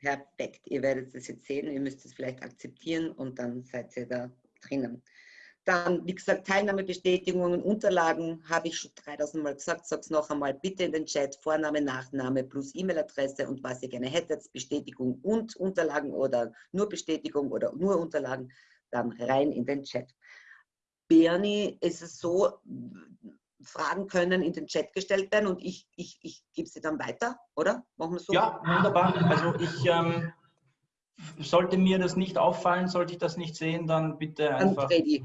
Perfekt. Ihr werdet es jetzt sehen. Ihr müsst es vielleicht akzeptieren und dann seid ihr da drinnen. Dann, wie gesagt, Teilnahmebestätigungen, Unterlagen habe ich schon 3000 Mal gesagt. Sag es noch einmal bitte in den Chat. Vorname, Nachname plus E-Mail-Adresse und was ihr gerne hättet. Bestätigung und Unterlagen oder nur Bestätigung oder nur Unterlagen. Dann rein in den Chat. Bernie, ist es so, Fragen können in den Chat gestellt werden und ich, ich, ich gebe sie dann weiter, oder? Machen wir so? Ja, wunderbar. Also ich ähm, sollte mir das nicht auffallen, sollte ich das nicht sehen, dann bitte einfach. Freddy,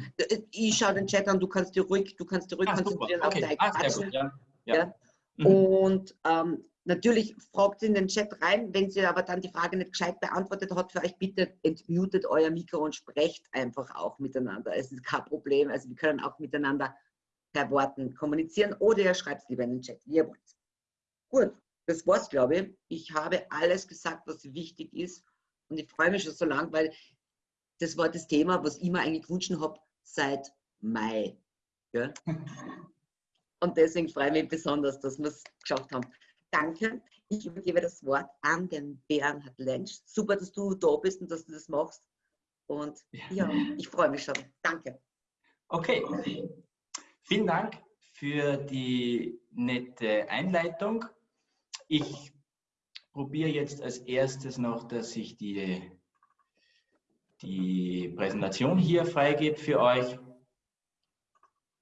ich schaue den Chat an, du kannst dir ruhig, du kannst dir ruhig ah, konzentrieren okay. auf dein ah, gut, ja. ja. ja. Mhm. Und ähm, natürlich fragt in den Chat rein, wenn sie aber dann die Frage nicht gescheit beantwortet hat für euch, bitte entmutet euer Mikro und sprecht einfach auch miteinander. Es ist kein Problem. Also wir können auch miteinander per Worten kommunizieren oder ihr schreibt es lieber in den Chat, wie ihr wollt. Gut, das war's, glaube ich. Ich habe alles gesagt, was wichtig ist und ich freue mich schon so lang, weil das war das Thema, was ich mir eigentlich gewünscht habe seit Mai. Ja? Und deswegen freue ich mich besonders, dass wir es geschafft haben. Danke. Ich übergebe das Wort an den Bernhard Lensch. Super, dass du da bist und dass du das machst. Und ja, ich freue mich schon. Danke. Okay. Vielen Dank für die nette Einleitung. Ich probiere jetzt als erstes noch, dass ich die, die Präsentation hier freigebe für euch.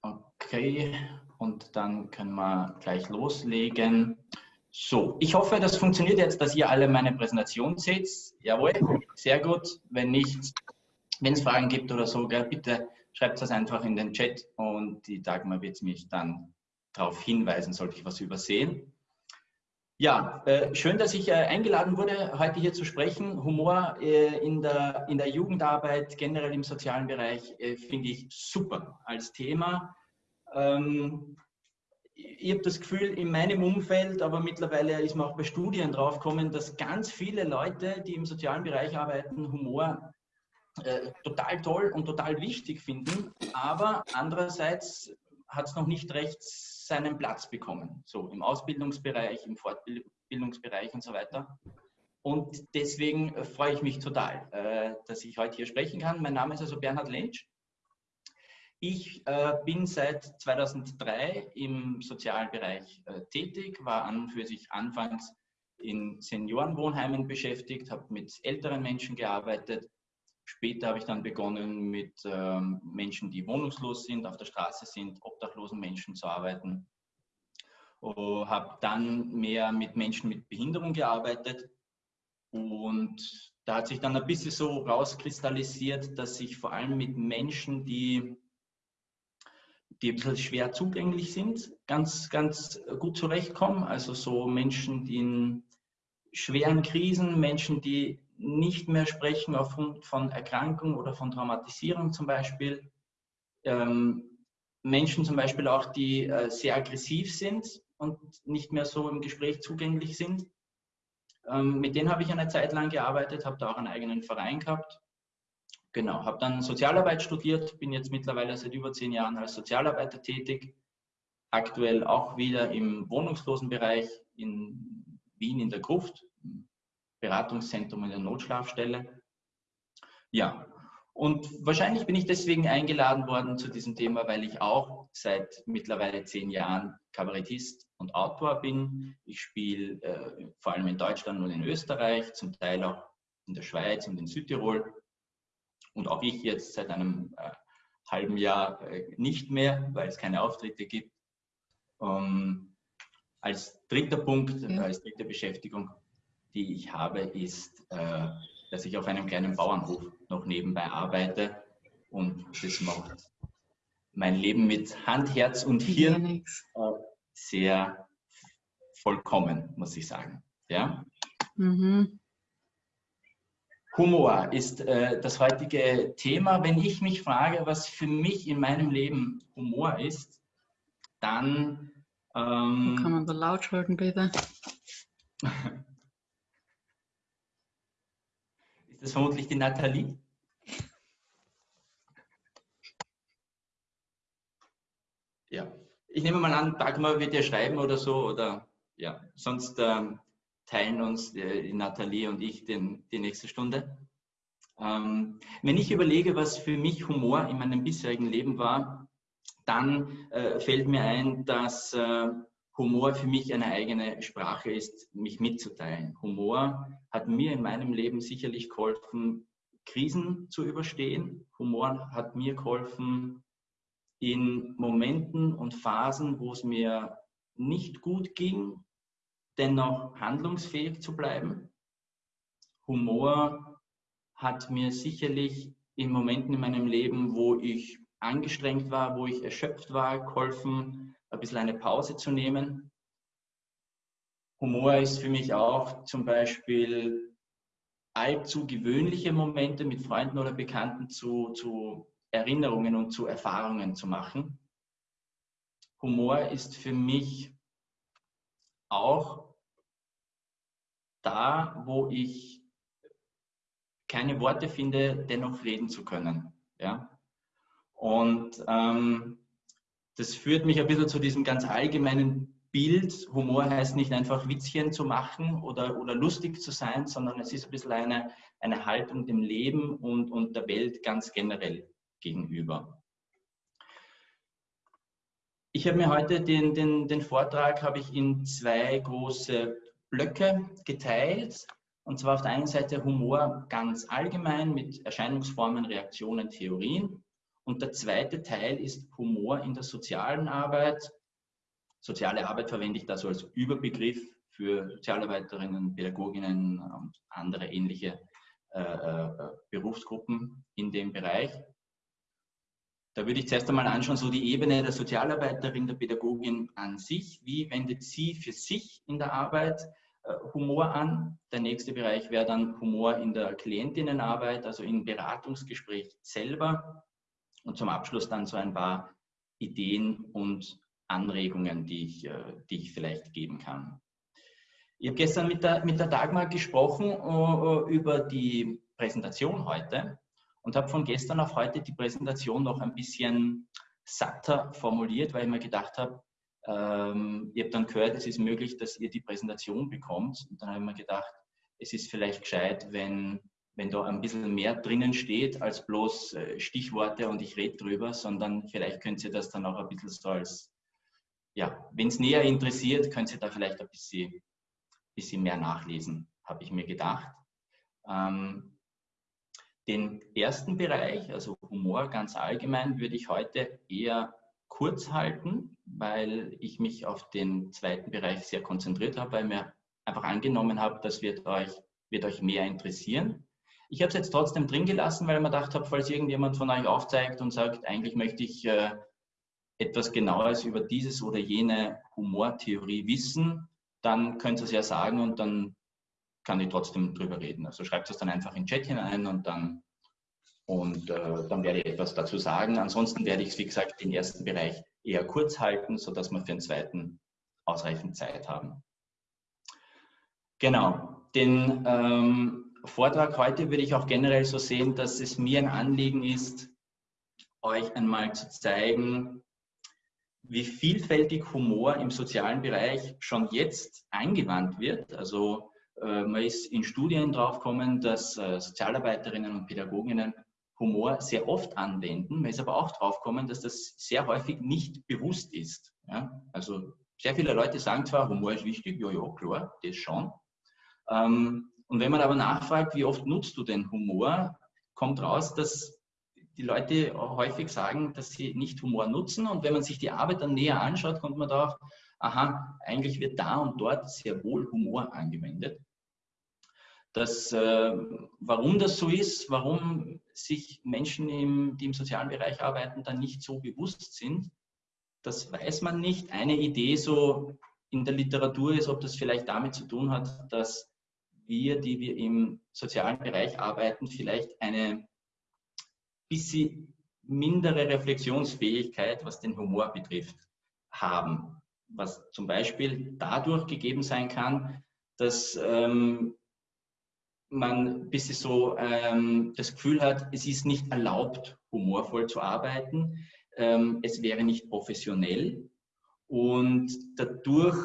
Okay, und dann können wir gleich loslegen. So, ich hoffe, das funktioniert jetzt, dass ihr alle meine Präsentation seht. Jawohl, sehr gut. Wenn nicht, wenn es Fragen gibt oder so, bitte schreibt das einfach in den Chat und die Dagmar wird mich dann darauf hinweisen, sollte ich was übersehen. Ja, äh, schön, dass ich äh, eingeladen wurde, heute hier zu sprechen. Humor äh, in, der, in der Jugendarbeit, generell im sozialen Bereich, äh, finde ich super als Thema. Ähm, ich habe das Gefühl, in meinem Umfeld, aber mittlerweile ist man auch bei Studien draufgekommen, dass ganz viele Leute, die im sozialen Bereich arbeiten, Humor äh, total toll und total wichtig finden, aber andererseits hat es noch nicht recht seinen Platz bekommen, so im Ausbildungsbereich, im Fortbildungsbereich und so weiter. Und deswegen freue ich mich total, äh, dass ich heute hier sprechen kann. Mein Name ist also Bernhard Lentsch. Ich äh, bin seit 2003 im sozialen Bereich tätig, war an für sich anfangs in Seniorenwohnheimen beschäftigt, habe mit älteren Menschen gearbeitet, Später habe ich dann begonnen, mit ähm, Menschen, die wohnungslos sind, auf der Straße sind, obdachlosen Menschen zu arbeiten. Oh, habe dann mehr mit Menschen mit Behinderung gearbeitet. Und da hat sich dann ein bisschen so rauskristallisiert, dass ich vor allem mit Menschen, die, die ein bisschen schwer zugänglich sind, ganz, ganz gut zurechtkomme. Also so Menschen, die in schweren Krisen, Menschen, die nicht mehr sprechen aufgrund von Erkrankung oder von Traumatisierung zum Beispiel. Ähm, Menschen zum Beispiel auch, die äh, sehr aggressiv sind und nicht mehr so im Gespräch zugänglich sind. Ähm, mit denen habe ich eine Zeit lang gearbeitet, habe da auch einen eigenen Verein gehabt. Genau, habe dann Sozialarbeit studiert, bin jetzt mittlerweile seit über zehn Jahren als Sozialarbeiter tätig. Aktuell auch wieder im Wohnungslosenbereich in Wien in der Gruft, Beratungszentrum in der Notschlafstelle. Ja, und wahrscheinlich bin ich deswegen eingeladen worden zu diesem Thema, weil ich auch seit mittlerweile zehn Jahren Kabarettist und Autor bin. Ich spiele äh, vor allem in Deutschland und in Österreich, zum Teil auch in der Schweiz und in Südtirol. Und auch ich jetzt seit einem äh, halben Jahr äh, nicht mehr, weil es keine Auftritte gibt. Ähm, als dritter Punkt, als dritte Beschäftigung die ich habe, ist, äh, dass ich auf einem kleinen Bauernhof noch nebenbei arbeite und das macht mein Leben mit Hand, Herz und Hirn äh, sehr vollkommen, muss ich sagen. Ja? Mhm. Humor ist äh, das heutige Thema. Wenn ich mich frage, was für mich in meinem Leben Humor ist, dann... Ähm, kann man so laut schalten, bitte? Das ist vermutlich die Nathalie. Ja, ich nehme mal an, Dagmar wird dir schreiben oder so, oder ja, sonst ähm, teilen uns, äh, die Nathalie und ich, den, die nächste Stunde. Ähm, wenn ich überlege, was für mich Humor in meinem bisherigen Leben war, dann äh, fällt mir ein, dass äh, Humor für mich eine eigene Sprache ist, mich mitzuteilen. Humor hat mir in meinem Leben sicherlich geholfen, Krisen zu überstehen. Humor hat mir geholfen, in Momenten und Phasen, wo es mir nicht gut ging, dennoch handlungsfähig zu bleiben. Humor hat mir sicherlich in Momenten in meinem Leben, wo ich angestrengt war, wo ich erschöpft war, geholfen, ein bisschen eine Pause zu nehmen. Humor ist für mich auch zum Beispiel allzu gewöhnliche Momente mit Freunden oder Bekannten zu, zu Erinnerungen und zu Erfahrungen zu machen. Humor ist für mich auch da, wo ich keine Worte finde, dennoch reden zu können. Ja? Und ähm, das führt mich ein bisschen zu diesem ganz allgemeinen Bild. Humor heißt nicht einfach Witzchen zu machen oder, oder lustig zu sein, sondern es ist ein bisschen eine, eine Haltung dem Leben und, und der Welt ganz generell gegenüber. Ich habe mir heute den, den, den Vortrag habe ich in zwei große Blöcke geteilt. Und zwar auf der einen Seite Humor ganz allgemein mit Erscheinungsformen, Reaktionen, Theorien. Und der zweite Teil ist Humor in der sozialen Arbeit. Soziale Arbeit verwende ich da so als Überbegriff für Sozialarbeiterinnen, Pädagoginnen und andere ähnliche äh, äh, Berufsgruppen in dem Bereich. Da würde ich zuerst einmal anschauen, so die Ebene der Sozialarbeiterin, der Pädagogin an sich. Wie wendet sie für sich in der Arbeit äh, Humor an? Der nächste Bereich wäre dann Humor in der Klientinnenarbeit, also im Beratungsgespräch selber. Und zum Abschluss dann so ein paar Ideen und Anregungen, die ich, äh, die ich vielleicht geben kann. Ich habe gestern mit der, mit der Dagmar gesprochen uh, über die Präsentation heute und habe von gestern auf heute die Präsentation noch ein bisschen satter formuliert, weil ich mir gedacht habe, ähm, ihr habt dann gehört, es ist möglich, dass ihr die Präsentation bekommt. Und dann habe ich mir gedacht, es ist vielleicht gescheit, wenn wenn da ein bisschen mehr drinnen steht als bloß äh, Stichworte und ich rede drüber, sondern vielleicht könnt ihr das dann auch ein bisschen so als, ja, wenn es näher interessiert, könnt ihr da vielleicht ein bisschen, bisschen mehr nachlesen, habe ich mir gedacht. Ähm, den ersten Bereich, also Humor ganz allgemein, würde ich heute eher kurz halten, weil ich mich auf den zweiten Bereich sehr konzentriert habe, weil mir einfach angenommen habe, das wird euch, wird euch mehr interessieren. Ich habe es jetzt trotzdem drin gelassen, weil ich mir gedacht habe, falls irgendjemand von euch aufzeigt und sagt, eigentlich möchte ich äh, etwas Genaues über dieses oder jene Humortheorie wissen, dann könnt ihr es ja sagen und dann kann ich trotzdem drüber reden. Also schreibt es dann einfach in den Chat hinein und dann, und, äh, dann werde ich etwas dazu sagen. Ansonsten werde ich es, wie gesagt, den ersten Bereich eher kurz halten, sodass wir für den zweiten ausreichend Zeit haben. Genau, den ähm, Vortrag heute würde ich auch generell so sehen, dass es mir ein Anliegen ist, euch einmal zu zeigen, wie vielfältig Humor im sozialen Bereich schon jetzt eingewandt wird. Also äh, man ist in Studien draufgekommen, dass äh, Sozialarbeiterinnen und Pädagoginnen Humor sehr oft anwenden. Man ist aber auch draufgekommen, dass das sehr häufig nicht bewusst ist. Ja? Also sehr viele Leute sagen zwar, Humor ist wichtig, ja, ja, klar, das schon. Ähm, und wenn man aber nachfragt, wie oft nutzt du den Humor, kommt raus, dass die Leute häufig sagen, dass sie nicht Humor nutzen. Und wenn man sich die Arbeit dann näher anschaut, kommt man darauf, aha, eigentlich wird da und dort sehr wohl Humor angewendet. Das, äh, warum das so ist, warum sich Menschen, im, die im sozialen Bereich arbeiten, dann nicht so bewusst sind, das weiß man nicht. Eine Idee so in der Literatur ist, ob das vielleicht damit zu tun hat, dass wir, die wir im sozialen Bereich arbeiten, vielleicht eine bisschen mindere Reflexionsfähigkeit, was den Humor betrifft, haben. Was zum Beispiel dadurch gegeben sein kann, dass ähm, man ein bisschen so ähm, das Gefühl hat, es ist nicht erlaubt, humorvoll zu arbeiten. Ähm, es wäre nicht professionell. Und dadurch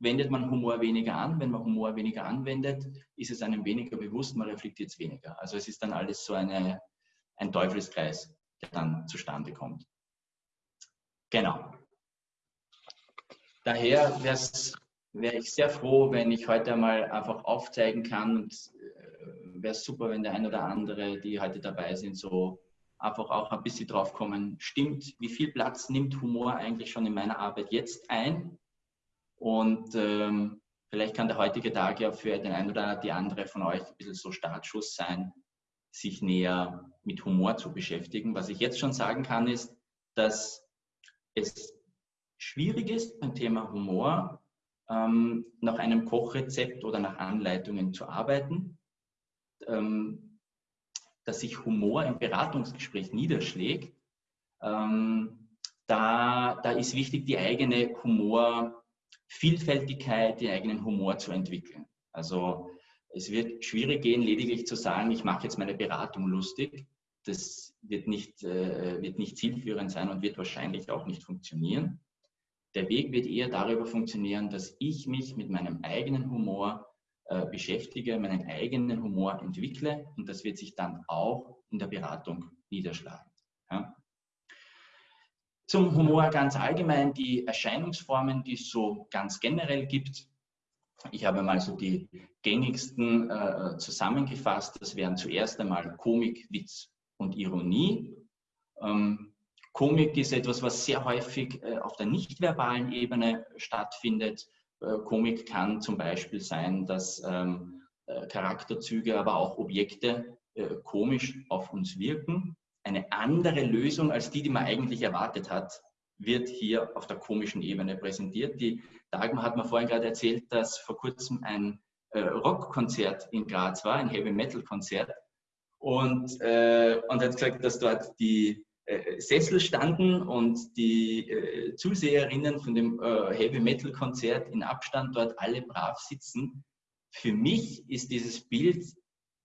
wendet man Humor weniger an. Wenn man Humor weniger anwendet, ist es einem weniger bewusst, man reflektiert es weniger. Also es ist dann alles so eine, ein Teufelskreis, der dann zustande kommt. Genau. Daher wäre ich sehr froh, wenn ich heute einmal einfach aufzeigen kann und äh, wäre super, wenn der ein oder andere, die heute dabei sind, so einfach auch ein bisschen drauf kommen, stimmt, wie viel Platz nimmt Humor eigentlich schon in meiner Arbeit jetzt ein? Und ähm, vielleicht kann der heutige Tag ja für den einen oder die andere von euch ein bisschen so Startschuss sein, sich näher mit Humor zu beschäftigen. Was ich jetzt schon sagen kann, ist, dass es schwierig ist beim Thema Humor, ähm, nach einem Kochrezept oder nach Anleitungen zu arbeiten, ähm, dass sich Humor im Beratungsgespräch niederschlägt. Ähm, da, da ist wichtig, die eigene Humor Vielfältigkeit, den eigenen Humor zu entwickeln. Also es wird schwierig gehen, lediglich zu sagen, ich mache jetzt meine Beratung lustig. Das wird nicht, äh, wird nicht zielführend sein und wird wahrscheinlich auch nicht funktionieren. Der Weg wird eher darüber funktionieren, dass ich mich mit meinem eigenen Humor äh, beschäftige, meinen eigenen Humor entwickle und das wird sich dann auch in der Beratung niederschlagen. Ja? Zum Humor ganz allgemein die Erscheinungsformen, die es so ganz generell gibt. Ich habe mal so die gängigsten äh, zusammengefasst. Das wären zuerst einmal Komik, Witz und Ironie. Ähm, Komik ist etwas, was sehr häufig äh, auf der nicht-verbalen Ebene stattfindet. Äh, Komik kann zum Beispiel sein, dass ähm, äh, Charakterzüge, aber auch Objekte äh, komisch auf uns wirken eine andere Lösung als die, die man eigentlich erwartet hat, wird hier auf der komischen Ebene präsentiert. Die Dagmar hat mir vorhin gerade erzählt, dass vor kurzem ein äh, Rockkonzert in Graz war, ein Heavy Metal Konzert. Und, äh, und hat gesagt, dass dort die äh, Sessel standen und die äh, Zuseherinnen von dem äh, Heavy Metal Konzert in Abstand dort alle brav sitzen. Für mich ist dieses Bild,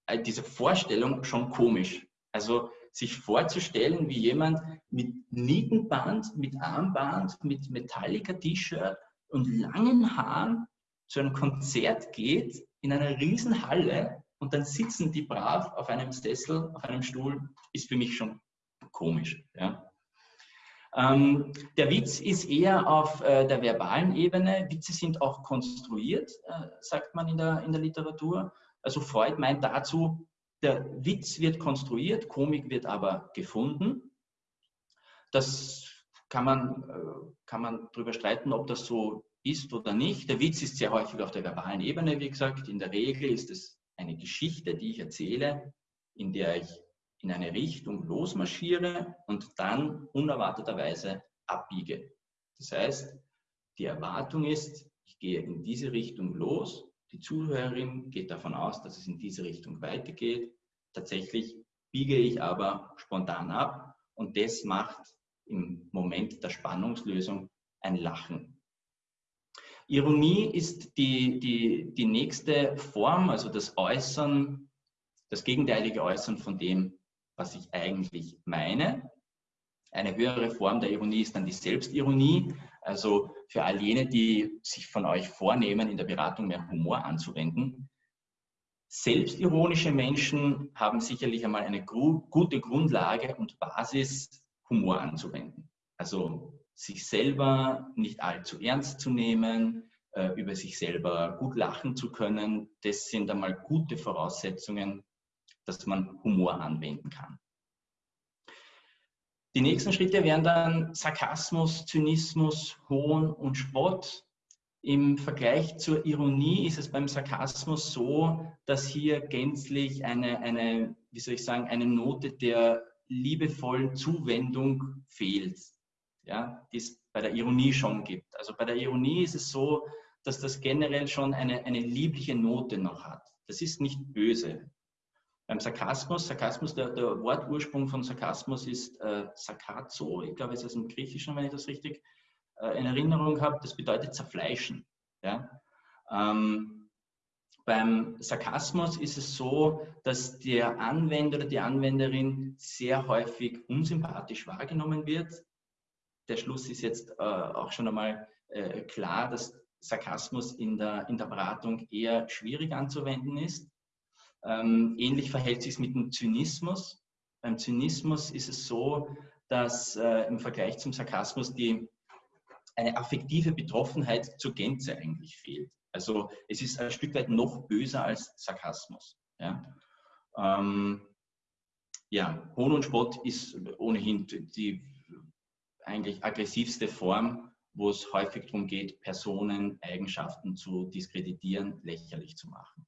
äh, diese Vorstellung schon komisch. Also sich vorzustellen, wie jemand mit Nietenband, mit Armband, mit Metallica-T-Shirt und langen Haaren zu einem Konzert geht in einer riesen Halle und dann sitzen die brav auf einem Sessel, auf einem Stuhl, ist für mich schon komisch. Ja. Ähm, der Witz ist eher auf äh, der verbalen Ebene. Witze sind auch konstruiert, äh, sagt man in der, in der Literatur. Also Freud meint dazu, der Witz wird konstruiert, Komik wird aber gefunden. Das kann man, äh, kann man darüber streiten, ob das so ist oder nicht. Der Witz ist sehr häufig auf der verbalen Ebene, wie gesagt. In der Regel ist es eine Geschichte, die ich erzähle, in der ich in eine Richtung losmarschiere und dann unerwarteterweise abbiege. Das heißt, die Erwartung ist, ich gehe in diese Richtung los die Zuhörerin geht davon aus, dass es in diese Richtung weitergeht. Tatsächlich biege ich aber spontan ab und das macht im Moment der Spannungslösung ein Lachen. Ironie ist die, die, die nächste Form, also das Äußern, das gegenteilige Äußern von dem, was ich eigentlich meine. Eine höhere Form der Ironie ist dann die Selbstironie. Also für all jene, die sich von euch vornehmen, in der Beratung mehr Humor anzuwenden. Selbstironische Menschen haben sicherlich einmal eine gute Grundlage und Basis, Humor anzuwenden. Also sich selber nicht allzu ernst zu nehmen, äh, über sich selber gut lachen zu können, das sind einmal gute Voraussetzungen, dass man Humor anwenden kann. Die nächsten Schritte wären dann Sarkasmus, Zynismus, Hohn und Spott. Im Vergleich zur Ironie ist es beim Sarkasmus so, dass hier gänzlich eine, eine wie soll ich sagen, eine Note der liebevollen Zuwendung fehlt, ja, die es bei der Ironie schon gibt. Also bei der Ironie ist es so, dass das generell schon eine, eine liebliche Note noch hat. Das ist nicht böse. Beim Sarkasmus, Sarkasmus, der, der Wortursprung von Sarkasmus ist äh, Sarkazo, ich glaube, es ist im Griechischen, wenn ich das richtig äh, in Erinnerung habe, das bedeutet zerfleischen. Ja? Ähm, beim Sarkasmus ist es so, dass der Anwender oder die Anwenderin sehr häufig unsympathisch wahrgenommen wird. Der Schluss ist jetzt äh, auch schon einmal äh, klar, dass Sarkasmus in der, in der Beratung eher schwierig anzuwenden ist. Ähm, ähnlich verhält sich es mit dem Zynismus. Beim Zynismus ist es so, dass äh, im Vergleich zum Sarkasmus die, eine affektive Betroffenheit zur Gänze eigentlich fehlt. Also es ist ein Stück weit noch böser als Sarkasmus. Ja, ähm, ja Hohn und Spott ist ohnehin die eigentlich aggressivste Form, wo es häufig darum geht, Personen, Eigenschaften zu diskreditieren, lächerlich zu machen.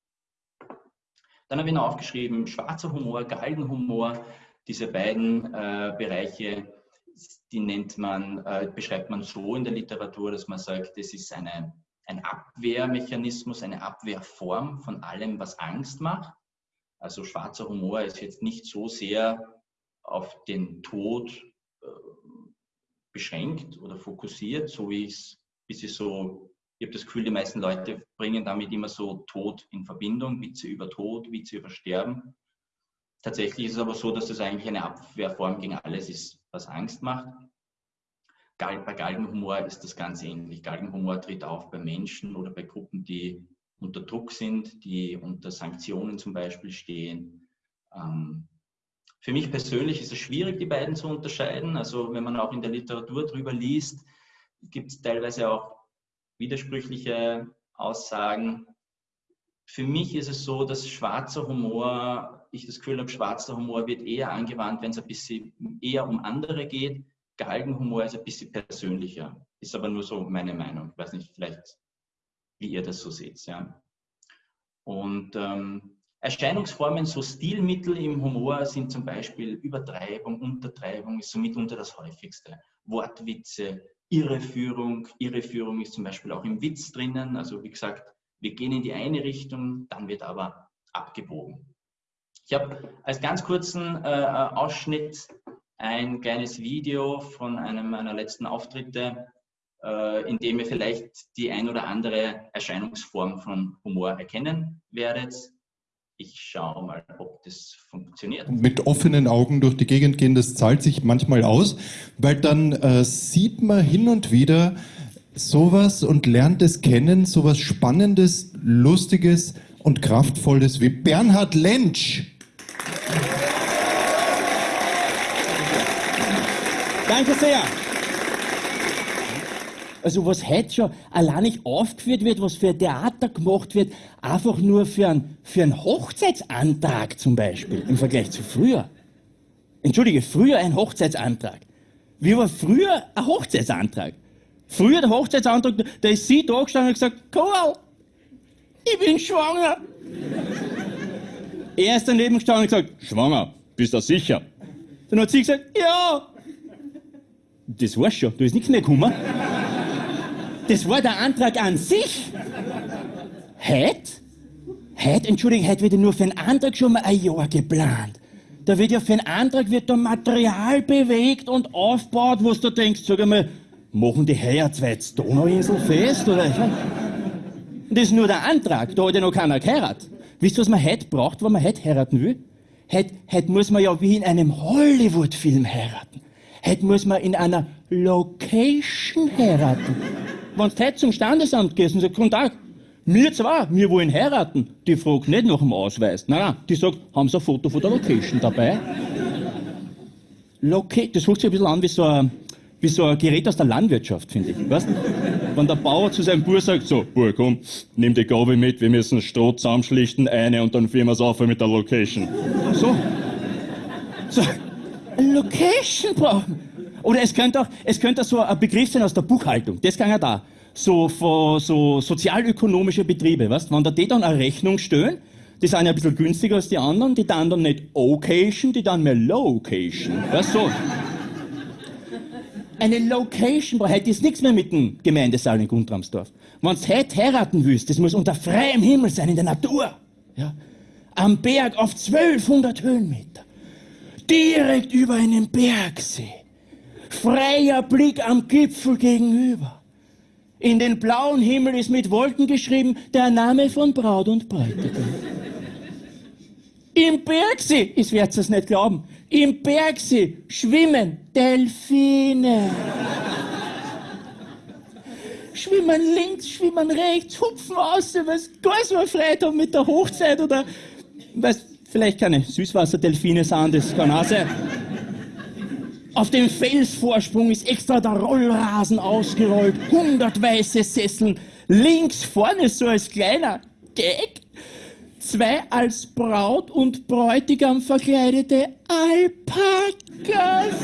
Dann habe ich noch aufgeschrieben, schwarzer Humor, Galgenhumor, diese beiden äh, Bereiche, die nennt man, äh, beschreibt man so in der Literatur, dass man sagt, das ist eine, ein Abwehrmechanismus, eine Abwehrform von allem, was Angst macht. Also schwarzer Humor ist jetzt nicht so sehr auf den Tod äh, beschränkt oder fokussiert, so wie es bisschen so, ich habe das Gefühl, die meisten Leute bringen damit immer so Tod in Verbindung, Witze über Tod, Witze über Sterben. Tatsächlich ist es aber so, dass das eigentlich eine Abwehrform gegen alles ist, was Angst macht. Bei Galgenhumor ist das ganz ähnlich. Galgenhumor tritt auf bei Menschen oder bei Gruppen, die unter Druck sind, die unter Sanktionen zum Beispiel stehen. Ähm, für mich persönlich ist es schwierig, die beiden zu unterscheiden. Also wenn man auch in der Literatur drüber liest, gibt es teilweise auch widersprüchliche Aussagen. Für mich ist es so, dass schwarzer Humor, ich das Gefühl habe, schwarzer Humor wird eher angewandt, wenn es ein bisschen eher um andere geht. Galgenhumor ist ein bisschen persönlicher. Ist aber nur so meine Meinung. Ich weiß nicht, vielleicht wie ihr das so seht. Ja. Und ähm, Erscheinungsformen, so Stilmittel im Humor sind zum Beispiel Übertreibung, Untertreibung ist so mitunter das häufigste. Wortwitze, Irreführung. Irreführung ist zum Beispiel auch im Witz drinnen. Also wie gesagt, wir gehen in die eine Richtung, dann wird aber abgebogen. Ich habe als ganz kurzen äh, Ausschnitt ein kleines Video von einem meiner letzten Auftritte äh, indem ihr vielleicht die ein oder andere Erscheinungsform von Humor erkennen werdet. Ich schaue mal, ob das funktioniert. Mit offenen Augen durch die Gegend gehen, das zahlt sich manchmal aus, weil dann äh, sieht man hin und wieder sowas und lernt es kennen, sowas Spannendes, Lustiges und Kraftvolles wie Bernhard Lentsch. Danke sehr. Also was heute schon allein nicht aufgeführt wird, was für ein Theater gemacht wird, einfach nur für einen, für einen Hochzeitsantrag zum Beispiel, im Vergleich zu früher. Entschuldige, früher ein Hochzeitsantrag. Wie war früher ein Hochzeitsantrag? Früher der Hochzeitsantrag, da ist sie da gestanden und gesagt, Karl, ich bin schwanger. er ist daneben gestanden und gesagt, schwanger, bist du sicher? Dann hat sie gesagt, ja. Das war's schon, da ist nichts mehr gekommen. Das war der Antrag an sich. Heute? Heute, Entschuldigung, heute wird ja nur für einen Antrag schon mal ein Jahr geplant. Da wird ja für einen Antrag wird da Material bewegt und aufgebaut, wo du denkst, sag einmal, machen die heuer zwei Donauinsel fest, oder? Das ist nur der Antrag, da hat ja noch keiner geheiratet. Wisst ihr, was man heute braucht, wenn man heute heiraten will? Heute, heute muss man ja wie in einem Hollywood-Film heiraten. Heute muss man in einer Location heiraten wenn du heute zum Standesamt gehst und sagst, guten Tag, wir zwei, wir wollen heiraten, die fragt nicht nach dem Ausweis. Nein, nein, die sagt, haben Sie ein Foto von der Location dabei? Loca das fühlt sich ein bisschen an wie so ein, wie so ein Gerät aus der Landwirtschaft, finde ich. Weißt? Wenn der Bauer zu seinem Bauer sagt, so, Bauer, komm, nimm die Gabe mit, wir müssen Stroh zusammenschlichten, eine und dann führen wir es auf mit der Location. So. So. Location brauchen oder es könnte auch, es könnte so ein Begriff sein aus der Buchhaltung. Das kann ja da. So, von, so sozialökonomische Betriebe, weißt? Wenn da die dann eine Rechnung stellen, die sind ja ein bisschen günstiger als die anderen, die dann dann nicht Occasion, die dann mehr Location. Weißt so. Eine Location braucht heute ist nichts mehr mit dem Gemeindesaal in Guntramsdorf. Wenn du heute heiraten willst, das muss unter freiem Himmel sein, in der Natur. Ja? Am Berg auf 1200 Höhenmeter. Direkt über einen Bergsee. Freier Blick am Gipfel gegenüber. In den blauen Himmel ist mit Wolken geschrieben der Name von Braut und Bräutigam. Im Bergsee, ich werde es nicht glauben, im Bergsee schwimmen Delfine. schwimmen links, schwimmen rechts, hupfen aus, was gar so erfreut haben mit der Hochzeit oder, weiß, vielleicht keine Süßwasserdelfine sind, das kann auch sein. Auf dem Felsvorsprung ist extra der Rollrasen ausgerollt, 100 weiße Sesseln, links vorne so als kleiner Gag, zwei als Braut und Bräutigam verkleidete Alpakas.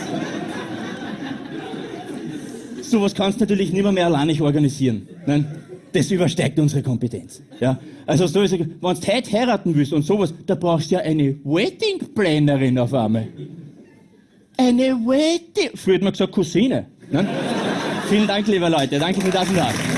Sowas kannst du natürlich nicht mehr alleine organisieren. Nein, das übersteigt unsere Kompetenz. Ja? Also so ist wenn du heute heiraten willst und sowas, da brauchst du ja eine Wedding Plannerin auf einmal. Eine Wedding... Früher hat man gesagt Cousine. Ne? Vielen Dank, liebe Leute. Danke für das und das.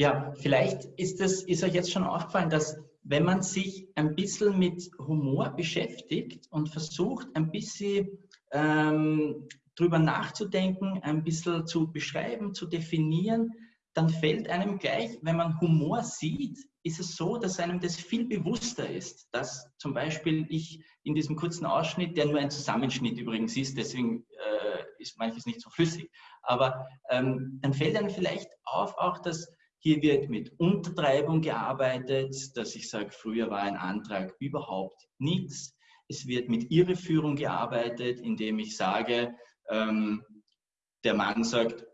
Ja, vielleicht ist, das, ist euch jetzt schon aufgefallen, dass wenn man sich ein bisschen mit Humor beschäftigt und versucht, ein bisschen ähm, drüber nachzudenken, ein bisschen zu beschreiben, zu definieren, dann fällt einem gleich, wenn man Humor sieht, ist es so, dass einem das viel bewusster ist, dass zum Beispiel ich in diesem kurzen Ausschnitt, der nur ein Zusammenschnitt übrigens ist, deswegen äh, ist manches nicht so flüssig, aber ähm, dann fällt einem vielleicht auf auch, dass hier wird mit Untertreibung gearbeitet, dass ich sage, früher war ein Antrag überhaupt nichts. Es wird mit Irreführung gearbeitet, indem ich sage, ähm, der Mann sagt,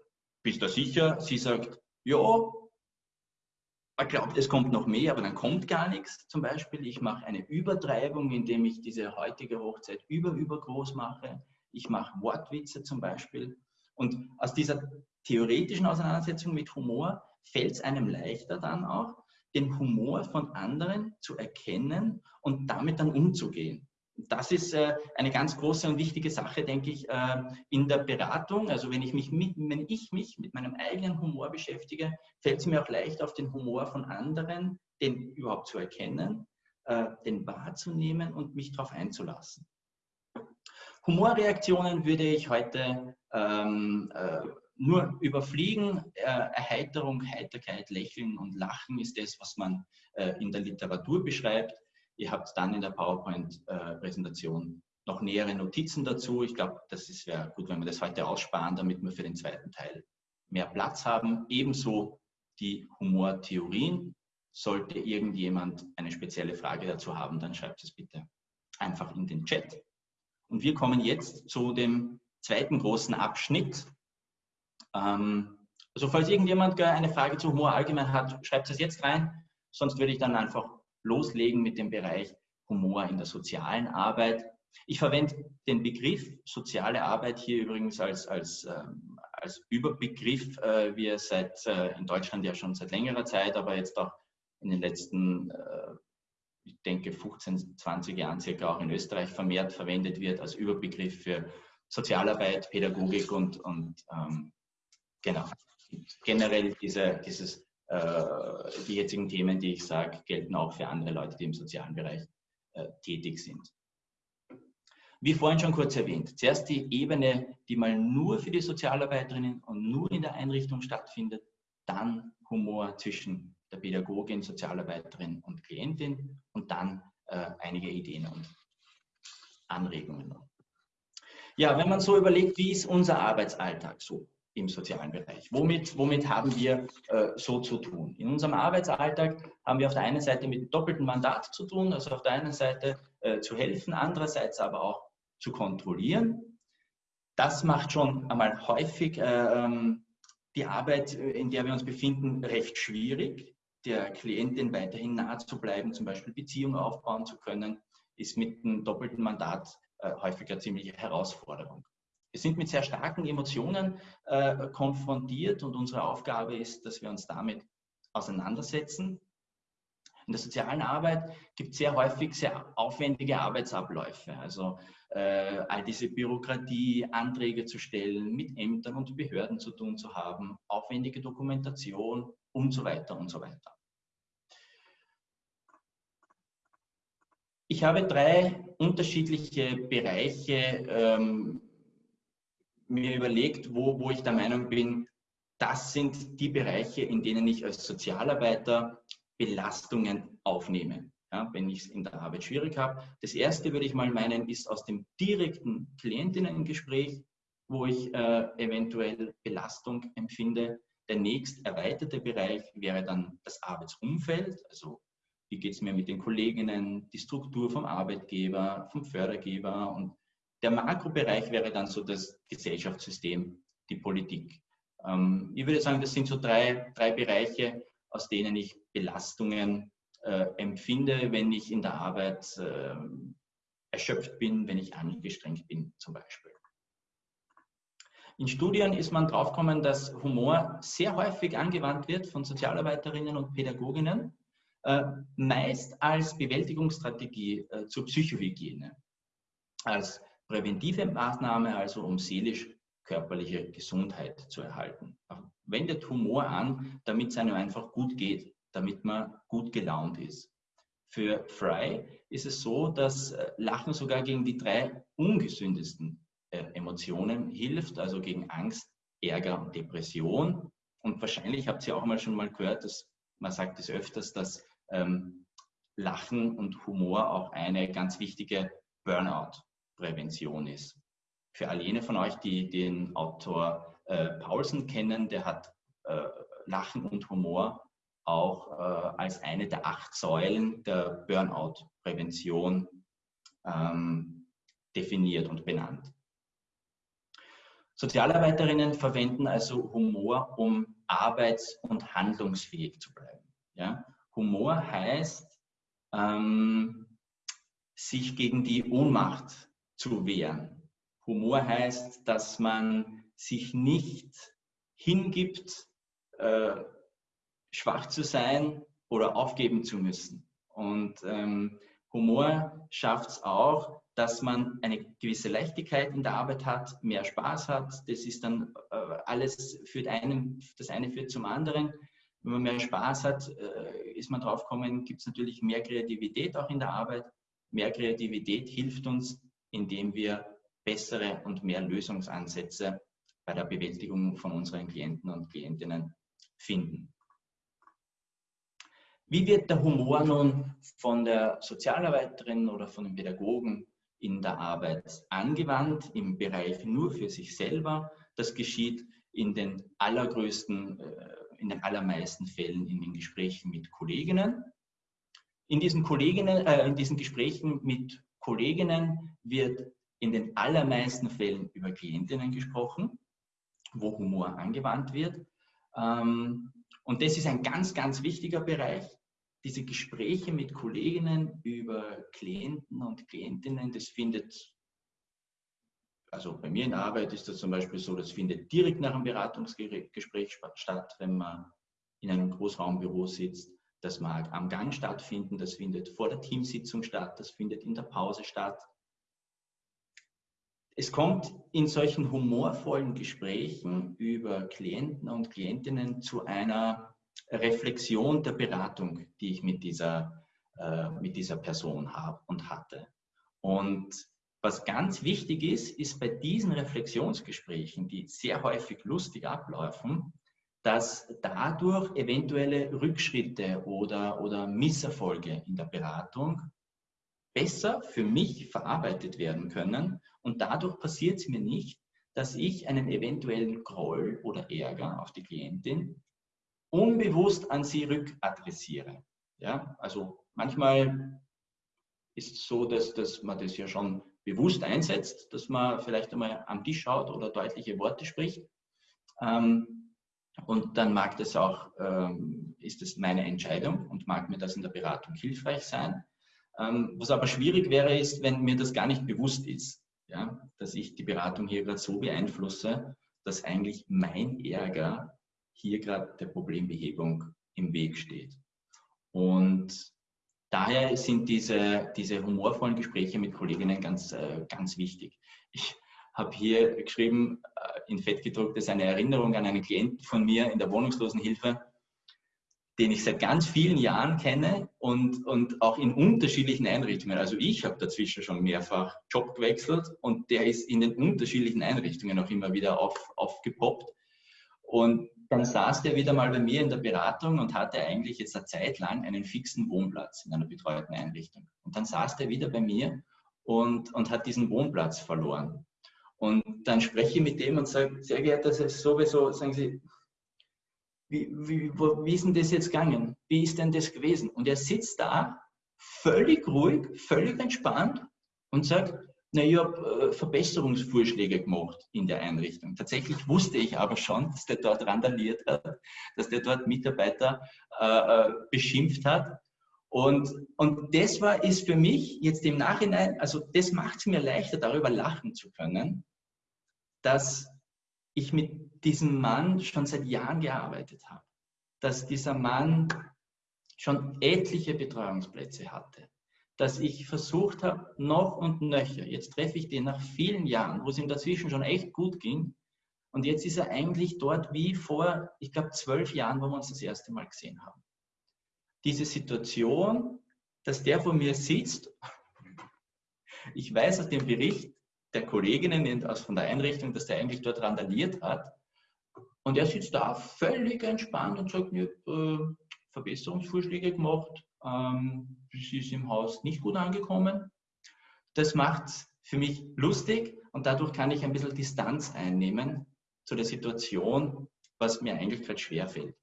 bist du sicher? Sie sagt, ja, er glaubt, es kommt noch mehr, aber dann kommt gar nichts. Zum Beispiel, ich mache eine Übertreibung, indem ich diese heutige Hochzeit über übergroß mache. Ich mache Wortwitze zum Beispiel. Und aus dieser theoretischen Auseinandersetzung mit Humor fällt es einem leichter dann auch, den Humor von anderen zu erkennen und damit dann umzugehen das ist äh, eine ganz große und wichtige Sache, denke ich, äh, in der Beratung. Also wenn ich, mich mit, wenn ich mich mit meinem eigenen Humor beschäftige, fällt es mir auch leicht, auf den Humor von anderen, den überhaupt zu erkennen, äh, den wahrzunehmen und mich darauf einzulassen. Humorreaktionen würde ich heute ähm, äh, nur überfliegen. Äh, Erheiterung, Heiterkeit, Lächeln und Lachen ist das, was man äh, in der Literatur beschreibt. Ihr habt dann in der PowerPoint-Präsentation noch nähere Notizen dazu. Ich glaube, das wäre gut, wenn wir das heute aussparen, damit wir für den zweiten Teil mehr Platz haben. Ebenso die Humortheorien. Sollte irgendjemand eine spezielle Frage dazu haben, dann schreibt es bitte einfach in den Chat. Und wir kommen jetzt zu dem zweiten großen Abschnitt. Ähm, also falls irgendjemand eine Frage zu Humor allgemein hat, schreibt es jetzt rein. Sonst würde ich dann einfach loslegen mit dem Bereich Humor in der sozialen Arbeit. Ich verwende den Begriff soziale Arbeit hier übrigens als, als, ähm, als Überbegriff, äh, wie er seit, äh, in Deutschland ja schon seit längerer Zeit, aber jetzt auch in den letzten, äh, ich denke, 15, 20 Jahren circa auch in Österreich vermehrt verwendet wird als Überbegriff für Sozialarbeit, Pädagogik und, und ähm, genau, generell diese, dieses äh, die jetzigen Themen, die ich sage, gelten auch für andere Leute, die im sozialen Bereich äh, tätig sind. Wie vorhin schon kurz erwähnt, zuerst die Ebene, die mal nur für die Sozialarbeiterinnen und nur in der Einrichtung stattfindet, dann Humor zwischen der Pädagogin, Sozialarbeiterin und Klientin und dann äh, einige Ideen und Anregungen. Ja, wenn man so überlegt, wie ist unser Arbeitsalltag so? Im sozialen Bereich. Womit, womit haben wir äh, so zu tun? In unserem Arbeitsalltag haben wir auf der einen Seite mit doppeltem Mandat zu tun, also auf der einen Seite äh, zu helfen, andererseits aber auch zu kontrollieren. Das macht schon einmal häufig äh, ähm, die Arbeit, in der wir uns befinden, recht schwierig. Der Klientin weiterhin nahe zu bleiben, zum Beispiel Beziehungen aufbauen zu können, ist mit einem doppelten Mandat äh, häufig eine ziemliche Herausforderung. Wir sind mit sehr starken Emotionen äh, konfrontiert und unsere Aufgabe ist, dass wir uns damit auseinandersetzen. In der sozialen Arbeit gibt es sehr häufig sehr aufwendige Arbeitsabläufe. Also äh, all diese Bürokratie, Anträge zu stellen, mit Ämtern und Behörden zu tun zu haben, aufwendige Dokumentation und so weiter und so weiter. Ich habe drei unterschiedliche Bereiche ähm, mir überlegt, wo, wo ich der Meinung bin, das sind die Bereiche, in denen ich als Sozialarbeiter Belastungen aufnehme, ja, wenn ich es in der Arbeit schwierig habe. Das erste würde ich mal meinen, ist aus dem direkten Klientinnengespräch. wo ich äh, eventuell Belastung empfinde. Der nächst erweiterte Bereich wäre dann das Arbeitsumfeld, also wie geht es mir mit den Kolleginnen, die Struktur vom Arbeitgeber, vom Fördergeber und der Makrobereich wäre dann so das Gesellschaftssystem, die Politik. Ähm, ich würde sagen, das sind so drei, drei Bereiche, aus denen ich Belastungen äh, empfinde, wenn ich in der Arbeit äh, erschöpft bin, wenn ich angestrengt bin zum Beispiel. In Studien ist man draufgekommen, dass Humor sehr häufig angewandt wird von Sozialarbeiterinnen und Pädagoginnen, äh, meist als Bewältigungsstrategie äh, zur Psychohygiene, als präventive Maßnahme, also um seelisch-körperliche Gesundheit zu erhalten. Wendet Humor an, damit es einem einfach gut geht, damit man gut gelaunt ist. Für Fry ist es so, dass äh, Lachen sogar gegen die drei ungesündesten äh, Emotionen hilft, also gegen Angst, Ärger und Depression. Und wahrscheinlich habt ihr auch mal schon mal gehört, dass man sagt es öfters, dass ähm, Lachen und Humor auch eine ganz wichtige Burnout-Prävention ist. Für all jene von euch, die den Autor äh, Paulsen kennen, der hat äh, Lachen und Humor auch äh, als eine der acht Säulen der Burnout-Prävention ähm, definiert und benannt. Sozialarbeiterinnen verwenden also Humor, um arbeits- und handlungsfähig zu bleiben. Ja? Humor heißt, ähm, sich gegen die Ohnmacht zu wehren. Humor heißt, dass man sich nicht hingibt, äh, schwach zu sein oder aufgeben zu müssen. Und ähm, Humor schafft es auch, dass man eine gewisse Leichtigkeit in der Arbeit hat, mehr Spaß hat. Das ist dann äh, alles führt einem, das eine führt zum anderen. Wenn man mehr Spaß hat, äh, ist man drauf gekommen, gibt es natürlich mehr Kreativität auch in der Arbeit. Mehr Kreativität hilft uns, indem wir bessere und mehr Lösungsansätze bei der Bewältigung von unseren Klienten und Klientinnen finden. Wie wird der Humor nun von der Sozialarbeiterin oder von dem Pädagogen in der Arbeit angewandt, im Bereich nur für sich selber? Das geschieht in den allergrößten, äh, in den allermeisten Fällen in den Gesprächen mit Kolleginnen. In diesen, Kolleginnen, äh, in diesen Gesprächen mit Kolleginnen wird in den allermeisten Fällen über Klientinnen gesprochen, wo Humor angewandt wird. Ähm, und das ist ein ganz, ganz wichtiger Bereich. Diese Gespräche mit Kolleginnen über Klienten und Klientinnen, das findet, also bei mir in der Arbeit ist das zum Beispiel so, das findet direkt nach einem Beratungsgespräch statt, wenn man in einem Großraumbüro sitzt. Das mag am Gang stattfinden, das findet vor der Teamsitzung statt, das findet in der Pause statt. Es kommt in solchen humorvollen Gesprächen über Klienten und Klientinnen zu einer Reflexion der Beratung, die ich mit dieser, äh, mit dieser Person habe und hatte. Und was ganz wichtig ist, ist bei diesen Reflexionsgesprächen, die sehr häufig lustig ablaufen, dass dadurch eventuelle Rückschritte oder, oder Misserfolge in der Beratung besser für mich verarbeitet werden können. Und dadurch passiert es mir nicht, dass ich einen eventuellen Groll oder Ärger auf die Klientin unbewusst an sie rückadressiere. Ja, also manchmal ist es so, dass, dass man das ja schon bewusst einsetzt, dass man vielleicht einmal am Tisch schaut oder deutliche Worte spricht. Ähm, und dann mag das auch, ähm, ist es meine Entscheidung und mag mir das in der Beratung hilfreich sein. Ähm, was aber schwierig wäre, ist, wenn mir das gar nicht bewusst ist, ja, dass ich die Beratung hier gerade so beeinflusse, dass eigentlich mein Ärger hier gerade der Problembehebung im Weg steht. Und daher sind diese, diese humorvollen Gespräche mit Kolleginnen ganz, äh, ganz wichtig. Ich habe hier geschrieben, äh, in Fett gedruckt, ist eine Erinnerung an einen Klienten von mir in der Wohnungslosenhilfe, den ich seit ganz vielen Jahren kenne und, und auch in unterschiedlichen Einrichtungen. Also ich habe dazwischen schon mehrfach Job gewechselt und der ist in den unterschiedlichen Einrichtungen auch immer wieder auf, aufgepoppt. Und dann saß der wieder mal bei mir in der Beratung und hatte eigentlich jetzt eine Zeit lang einen fixen Wohnplatz in einer betreuten Einrichtung. Und dann saß der wieder bei mir und, und hat diesen Wohnplatz verloren. Und dann spreche ich mit dem und sage, sehr geehrter, das ist sowieso, sagen Sie, wie, wie, wo, wie ist denn das jetzt gegangen? Wie ist denn das gewesen? Und er sitzt da, völlig ruhig, völlig entspannt und sagt, na, ich habe äh, Verbesserungsvorschläge gemacht in der Einrichtung. Tatsächlich wusste ich aber schon, dass der dort randaliert hat, dass der dort Mitarbeiter äh, äh beschimpft hat. Und, und das war, ist für mich jetzt im Nachhinein, also das macht es mir leichter, darüber lachen zu können, dass ich mit diesem Mann schon seit Jahren gearbeitet habe. Dass dieser Mann schon etliche Betreuungsplätze hatte. Dass ich versucht habe, noch und nöcher, jetzt treffe ich den nach vielen Jahren, wo es ihm dazwischen schon echt gut ging. Und jetzt ist er eigentlich dort wie vor, ich glaube, zwölf Jahren, wo wir uns das erste Mal gesehen haben diese Situation, dass der vor mir sitzt, ich weiß aus dem Bericht der Kolleginnen aus von der Einrichtung, dass der eigentlich dort randaliert hat. Und er sitzt da völlig entspannt und sagt mir, äh, Verbesserungsvorschläge gemacht, ähm, sie ist im Haus nicht gut angekommen. Das macht es für mich lustig und dadurch kann ich ein bisschen Distanz einnehmen zu der Situation, was mir eigentlich gerade schwerfällt.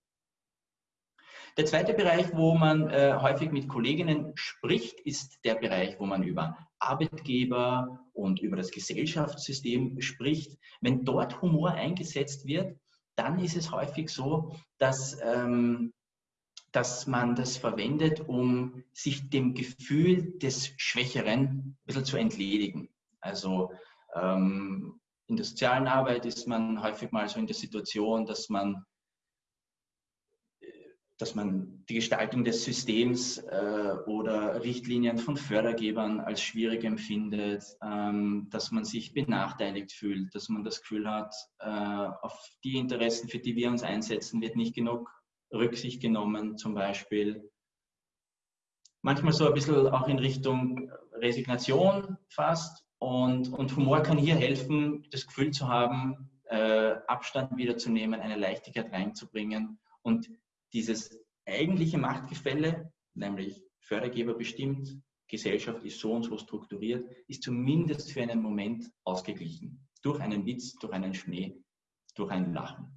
Der zweite Bereich, wo man äh, häufig mit Kolleginnen spricht, ist der Bereich, wo man über Arbeitgeber und über das Gesellschaftssystem spricht. Wenn dort Humor eingesetzt wird, dann ist es häufig so, dass, ähm, dass man das verwendet, um sich dem Gefühl des Schwächeren ein bisschen zu entledigen. Also ähm, in der sozialen Arbeit ist man häufig mal so in der Situation, dass man dass man die Gestaltung des Systems äh, oder Richtlinien von Fördergebern als schwierig empfindet, ähm, dass man sich benachteiligt fühlt, dass man das Gefühl hat, äh, auf die Interessen, für die wir uns einsetzen, wird nicht genug Rücksicht genommen, zum Beispiel. Manchmal so ein bisschen auch in Richtung Resignation fast. Und, und Humor kann hier helfen, das Gefühl zu haben, äh, Abstand wiederzunehmen, eine Leichtigkeit reinzubringen und dieses eigentliche Machtgefälle, nämlich Fördergeber bestimmt, Gesellschaft ist so und so strukturiert, ist zumindest für einen Moment ausgeglichen. Durch einen Witz, durch einen Schnee, durch ein Lachen.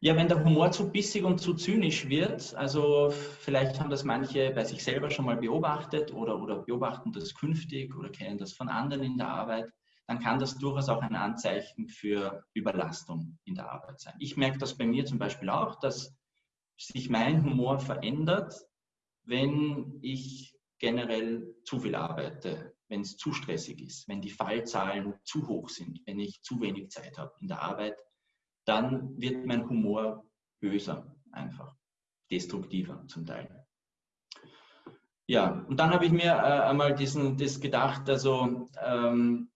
Ja, wenn der Humor zu bissig und zu zynisch wird, also vielleicht haben das manche bei sich selber schon mal beobachtet oder, oder beobachten das künftig oder kennen das von anderen in der Arbeit, dann kann das durchaus auch ein Anzeichen für Überlastung in der Arbeit sein. Ich merke das bei mir zum Beispiel auch, dass sich mein Humor verändert, wenn ich generell zu viel arbeite, wenn es zu stressig ist, wenn die Fallzahlen zu hoch sind, wenn ich zu wenig Zeit habe in der Arbeit, dann wird mein Humor böser einfach, destruktiver zum Teil. Ja, und dann habe ich mir äh, einmal diesen, das gedacht, also ähm,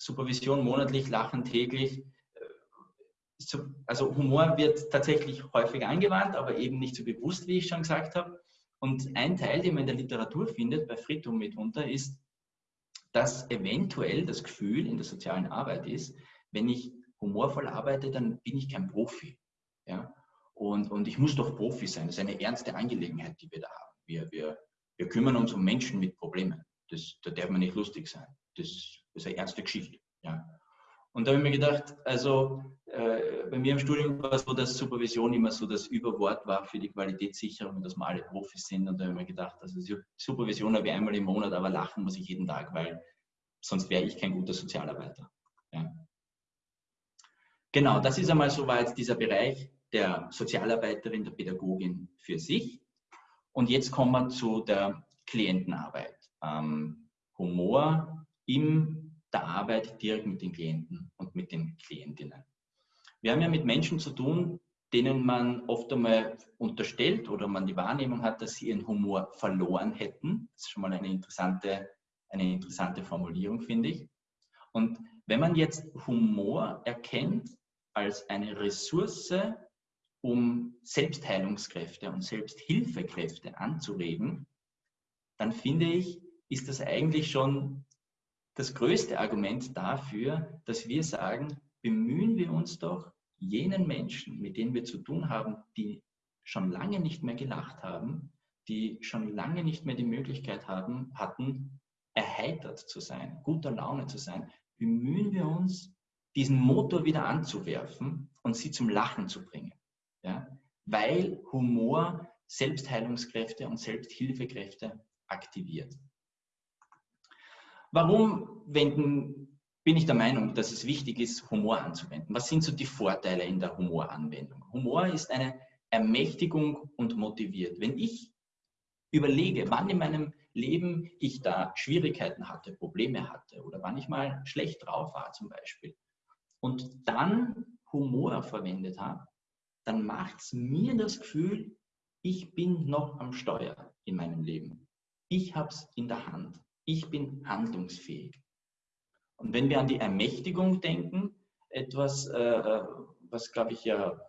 Supervision monatlich, Lachen täglich. Äh, also Humor wird tatsächlich häufig angewandt, aber eben nicht so bewusst, wie ich schon gesagt habe. Und ein Teil, den man in der Literatur findet, bei Friedhof mitunter, ist, dass eventuell das Gefühl in der sozialen Arbeit ist, wenn ich humorvoll arbeite, dann bin ich kein Profi. Ja? Und, und ich muss doch Profi sein. Das ist eine ernste Angelegenheit, die wir da haben. Wir, wir, wir kümmern uns um Menschen mit Problemen. Das, da darf man nicht lustig sein. Das das ist eine ernste Geschichte. Ja. Und da habe ich mir gedacht, also äh, bei mir im Studium war es so, dass Supervision immer so das Überwort war für die Qualitätssicherung dass wir alle Profis sind. Und da habe ich mir gedacht, also Supervision habe ich einmal im Monat, aber lachen muss ich jeden Tag, weil sonst wäre ich kein guter Sozialarbeiter. Ja. Genau, das ist einmal soweit dieser Bereich der Sozialarbeiterin, der Pädagogin für sich. Und jetzt kommen wir zu der Klientenarbeit. Ähm, Humor in der Arbeit direkt mit den Klienten und mit den Klientinnen. Wir haben ja mit Menschen zu tun, denen man oft einmal unterstellt oder man die Wahrnehmung hat, dass sie ihren Humor verloren hätten. Das ist schon mal eine interessante, eine interessante Formulierung, finde ich. Und wenn man jetzt Humor erkennt als eine Ressource, um Selbstheilungskräfte und Selbsthilfekräfte anzuregen, dann finde ich, ist das eigentlich schon das größte Argument dafür, dass wir sagen, bemühen wir uns doch, jenen Menschen, mit denen wir zu tun haben, die schon lange nicht mehr gelacht haben, die schon lange nicht mehr die Möglichkeit haben, hatten, erheitert zu sein, guter Laune zu sein, bemühen wir uns, diesen Motor wieder anzuwerfen und sie zum Lachen zu bringen. Ja? Weil Humor Selbstheilungskräfte und Selbsthilfekräfte aktiviert. Warum wenden, bin ich der Meinung, dass es wichtig ist, Humor anzuwenden? Was sind so die Vorteile in der Humoranwendung? Humor ist eine Ermächtigung und motiviert. Wenn ich überlege, wann in meinem Leben ich da Schwierigkeiten hatte, Probleme hatte oder wann ich mal schlecht drauf war zum Beispiel und dann Humor verwendet habe, dann macht es mir das Gefühl, ich bin noch am Steuer in meinem Leben. Ich habe es in der Hand. Ich bin handlungsfähig. Und wenn wir an die Ermächtigung denken, etwas, äh, was, glaube ich, ja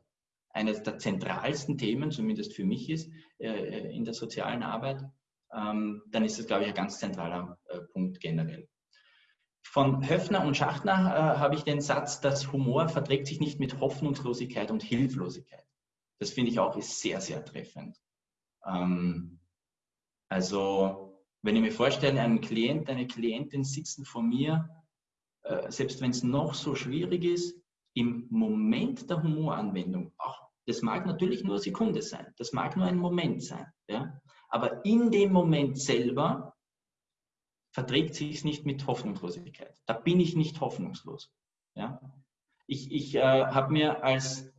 eines der zentralsten Themen, zumindest für mich ist, äh, in der sozialen Arbeit, ähm, dann ist das, glaube ich, ein ganz zentraler äh, Punkt generell. Von Höfner und Schachtner äh, habe ich den Satz, dass Humor verträgt sich nicht mit Hoffnungslosigkeit und Hilflosigkeit. Das finde ich auch ist sehr, sehr treffend. Ähm, also, wenn ich mir vorstelle, ein Klient, eine Klientin sitzen vor mir, äh, selbst wenn es noch so schwierig ist, im Moment der Humoranwendung, auch, das mag natürlich nur eine Sekunde sein, das mag nur ein Moment sein, ja? aber in dem Moment selber verträgt sich es nicht mit Hoffnungslosigkeit. Da bin ich nicht hoffnungslos. Ja? Ich, ich äh, habe mir als,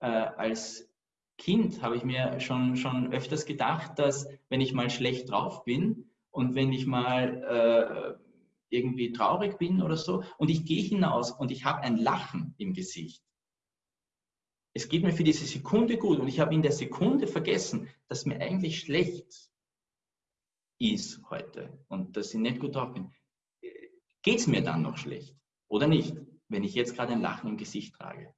äh, als Kind, habe ich mir schon, schon öfters gedacht, dass wenn ich mal schlecht drauf bin und wenn ich mal äh, irgendwie traurig bin oder so und ich gehe hinaus und ich habe ein Lachen im Gesicht. Es geht mir für diese Sekunde gut und ich habe in der Sekunde vergessen, dass mir eigentlich schlecht ist heute und dass ich nicht gut drauf bin. Geht es mir dann noch schlecht oder nicht, wenn ich jetzt gerade ein Lachen im Gesicht trage?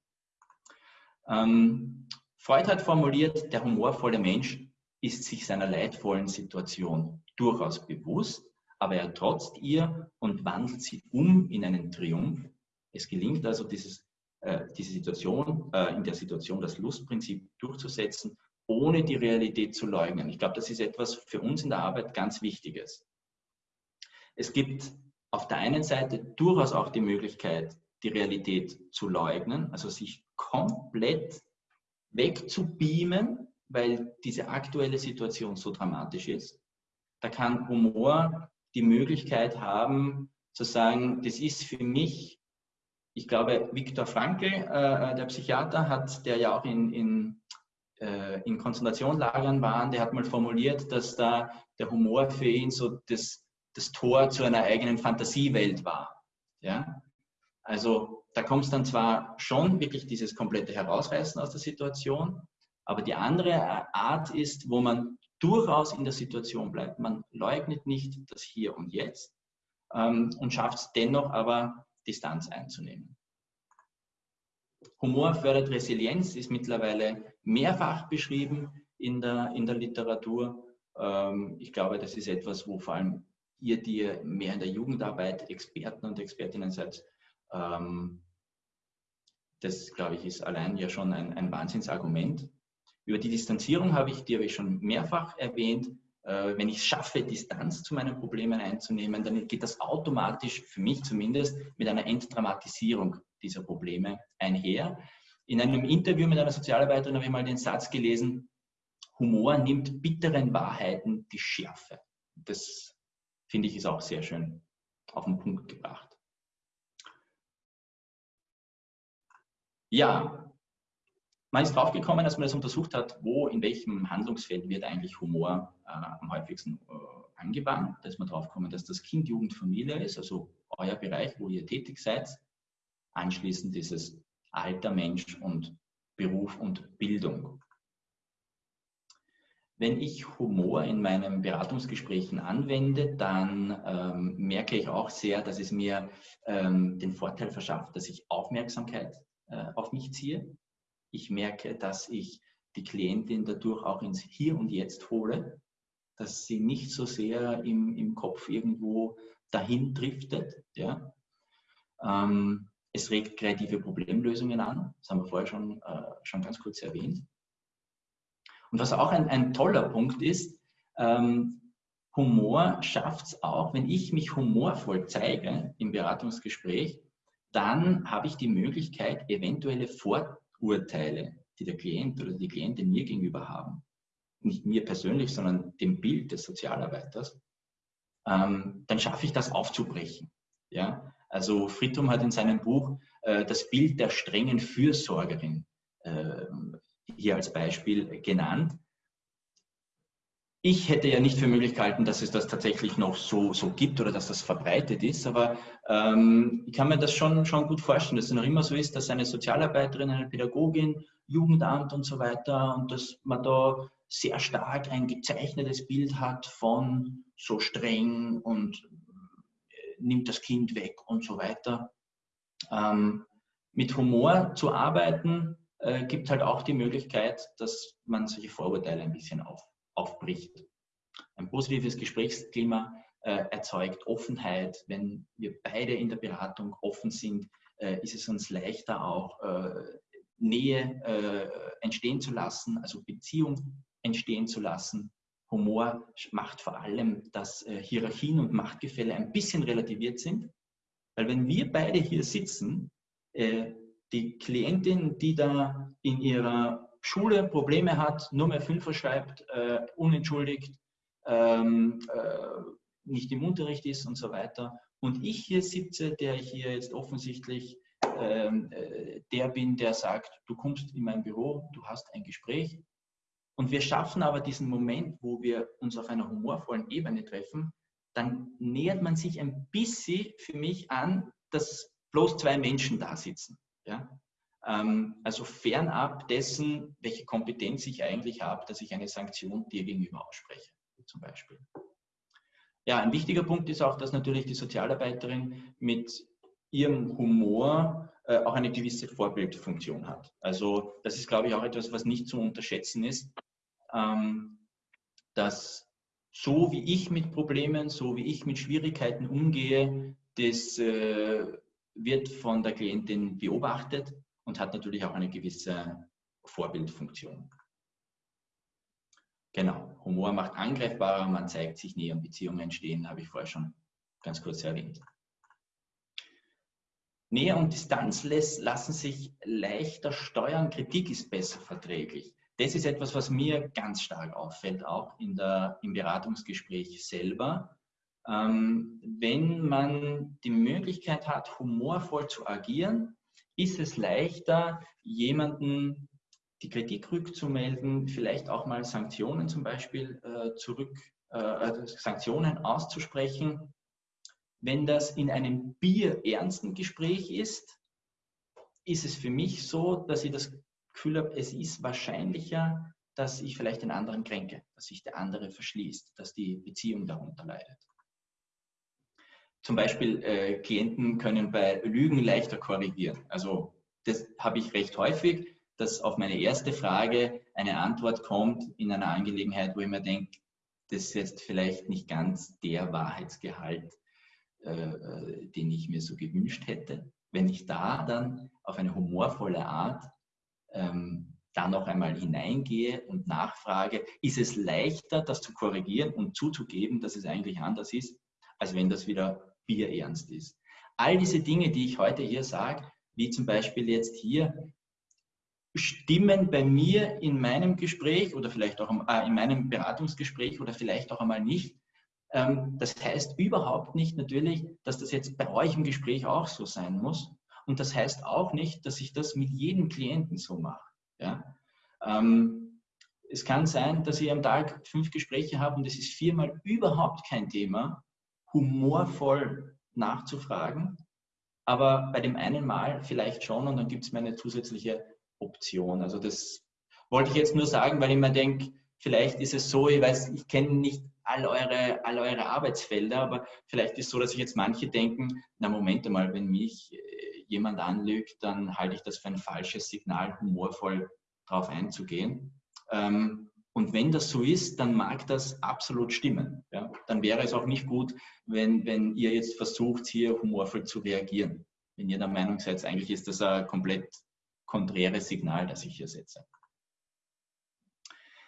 Ähm, Freud hat formuliert, der humorvolle Mensch ist sich seiner leidvollen Situation durchaus bewusst aber er trotzt ihr und wandelt sie um in einen Triumph. Es gelingt also, dieses, äh, diese Situation, äh, in der Situation das Lustprinzip durchzusetzen, ohne die Realität zu leugnen. Ich glaube, das ist etwas für uns in der Arbeit ganz Wichtiges. Es gibt auf der einen Seite durchaus auch die Möglichkeit, die Realität zu leugnen, also sich komplett wegzubeamen, weil diese aktuelle Situation so dramatisch ist. Da kann Humor die Möglichkeit haben, zu sagen, das ist für mich, ich glaube, Viktor Frankl, äh, der Psychiater, hat, der ja auch in, in, äh, in Konzentrationslagern war, der hat mal formuliert, dass da der Humor für ihn so das, das Tor zu einer eigenen Fantasiewelt war. Ja? Also da kommt es dann zwar schon wirklich dieses komplette Herausreißen aus der Situation, aber die andere Art ist, wo man durchaus in der Situation bleibt. Man leugnet nicht das Hier und Jetzt ähm, und schafft es dennoch aber, Distanz einzunehmen. Humor fördert Resilienz, ist mittlerweile mehrfach beschrieben in der, in der Literatur. Ähm, ich glaube, das ist etwas, wo vor allem ihr, die mehr in der Jugendarbeit Experten und Expertinnen seid, ähm, das, glaube ich, ist allein ja schon ein, ein Wahnsinnsargument. Über die Distanzierung habe ich, die habe ich schon mehrfach erwähnt. Äh, wenn ich es schaffe, Distanz zu meinen Problemen einzunehmen, dann geht das automatisch, für mich zumindest, mit einer Entdramatisierung dieser Probleme einher. In einem Interview mit einer Sozialarbeiterin habe ich mal den Satz gelesen, Humor nimmt bitteren Wahrheiten die Schärfe. Das finde ich ist auch sehr schön auf den Punkt gebracht. Ja, man ist draufgekommen, als man das untersucht hat, wo, in welchem Handlungsfeld wird eigentlich Humor äh, am häufigsten äh, angewandt. Da ist man draufgekommen, dass das Kind, Jugend, Familie ist, also euer Bereich, wo ihr tätig seid. Anschließend ist es Alter, Mensch und Beruf und Bildung. Wenn ich Humor in meinen Beratungsgesprächen anwende, dann ähm, merke ich auch sehr, dass es mir ähm, den Vorteil verschafft, dass ich Aufmerksamkeit äh, auf mich ziehe ich merke, dass ich die Klientin dadurch auch ins Hier und Jetzt hole, dass sie nicht so sehr im, im Kopf irgendwo dahin driftet. Ja. Ähm, es regt kreative Problemlösungen an, das haben wir vorher schon, äh, schon ganz kurz erwähnt. Und was auch ein, ein toller Punkt ist, ähm, Humor schafft es auch, wenn ich mich humorvoll zeige im Beratungsgespräch, dann habe ich die Möglichkeit, eventuelle Vorurteile, die der Klient oder die Klientin mir gegenüber haben, nicht mir persönlich, sondern dem Bild des Sozialarbeiters, ähm, dann schaffe ich das aufzubrechen. Ja? Also Fritum hat in seinem Buch äh, das Bild der strengen Fürsorgerin äh, hier als Beispiel genannt. Ich hätte ja nicht für möglich gehalten, dass es das tatsächlich noch so, so gibt oder dass das verbreitet ist, aber ähm, ich kann mir das schon, schon gut vorstellen, dass es noch immer so ist, dass eine Sozialarbeiterin, eine Pädagogin, Jugendamt und so weiter und dass man da sehr stark ein gezeichnetes Bild hat von so streng und äh, nimmt das Kind weg und so weiter. Ähm, mit Humor zu arbeiten, äh, gibt halt auch die Möglichkeit, dass man solche Vorurteile ein bisschen auf, aufbricht. Ein positives Gesprächsklima äh, erzeugt Offenheit. Wenn wir beide in der Beratung offen sind, äh, ist es uns leichter auch äh, Nähe äh, entstehen zu lassen, also Beziehung entstehen zu lassen. Humor macht vor allem, dass äh, Hierarchien und Machtgefälle ein bisschen relativiert sind. Weil wenn wir beide hier sitzen, die Klientin, die da in ihrer Schule Probleme hat, nur mehr Fünfer schreibt, äh, unentschuldigt, ähm, äh, nicht im Unterricht ist und so weiter. Und ich hier sitze, der ich hier jetzt offensichtlich ähm, äh, der bin, der sagt, du kommst in mein Büro, du hast ein Gespräch. Und wir schaffen aber diesen Moment, wo wir uns auf einer humorvollen Ebene treffen, dann nähert man sich ein bisschen für mich an, dass bloß zwei Menschen da sitzen. Ja? Ähm, also fernab dessen, welche Kompetenz ich eigentlich habe, dass ich eine Sanktion dir gegenüber ausspreche, zum Beispiel. Ja, ein wichtiger Punkt ist auch, dass natürlich die Sozialarbeiterin mit ihrem Humor äh, auch eine gewisse Vorbildfunktion hat. Also das ist, glaube ich, auch etwas, was nicht zu unterschätzen ist, ähm, dass so wie ich mit Problemen, so wie ich mit Schwierigkeiten umgehe, das äh, wird von der Klientin beobachtet und hat natürlich auch eine gewisse Vorbildfunktion. Genau, Humor macht angreifbarer, man zeigt sich näher und Beziehungen entstehen, habe ich vorher schon ganz kurz erwähnt. Nähe und Distanz lassen sich leichter steuern, Kritik ist besser verträglich. Das ist etwas, was mir ganz stark auffällt, auch in der, im Beratungsgespräch selber. Ähm, wenn man die Möglichkeit hat, humorvoll zu agieren, ist es leichter, jemanden die Kritik rückzumelden, vielleicht auch mal Sanktionen zum Beispiel äh, zurück, äh, also Sanktionen auszusprechen. Wenn das in einem bierernsten Gespräch ist, ist es für mich so, dass ich das Gefühl habe, es ist wahrscheinlicher, dass ich vielleicht den anderen kränke, dass sich der andere verschließt, dass die Beziehung darunter leidet. Zum Beispiel äh, Klienten können bei Lügen leichter korrigieren. Also das habe ich recht häufig, dass auf meine erste Frage eine Antwort kommt in einer Angelegenheit, wo ich mir denke, das ist jetzt vielleicht nicht ganz der Wahrheitsgehalt, äh, äh, den ich mir so gewünscht hätte. Wenn ich da dann auf eine humorvolle Art ähm, da noch einmal hineingehe und nachfrage, ist es leichter, das zu korrigieren und zuzugeben, dass es eigentlich anders ist, als wenn das wieder bierernst ist. All diese Dinge, die ich heute hier sage, wie zum Beispiel jetzt hier, stimmen bei mir in meinem Gespräch oder vielleicht auch äh, in meinem Beratungsgespräch oder vielleicht auch einmal nicht. Ähm, das heißt überhaupt nicht natürlich, dass das jetzt bei euch im Gespräch auch so sein muss. Und das heißt auch nicht, dass ich das mit jedem Klienten so mache. Ja? Ähm, es kann sein, dass ich am Tag fünf Gespräche habe und es ist viermal überhaupt kein Thema humorvoll nachzufragen, aber bei dem einen Mal vielleicht schon und dann gibt es mir eine zusätzliche Option. Also das wollte ich jetzt nur sagen, weil ich mir denke, vielleicht ist es so, ich weiß, ich kenne nicht all eure, all eure Arbeitsfelder, aber vielleicht ist es so, dass sich jetzt manche denken, na Moment einmal, wenn mich äh, jemand anlügt, dann halte ich das für ein falsches Signal, humorvoll darauf einzugehen. Ähm, und wenn das so ist, dann mag das absolut stimmen. Ja? Dann wäre es auch nicht gut, wenn, wenn ihr jetzt versucht, hier humorvoll zu reagieren. Wenn ihr der Meinung seid, eigentlich ist das ein komplett konträres Signal, das ich hier setze.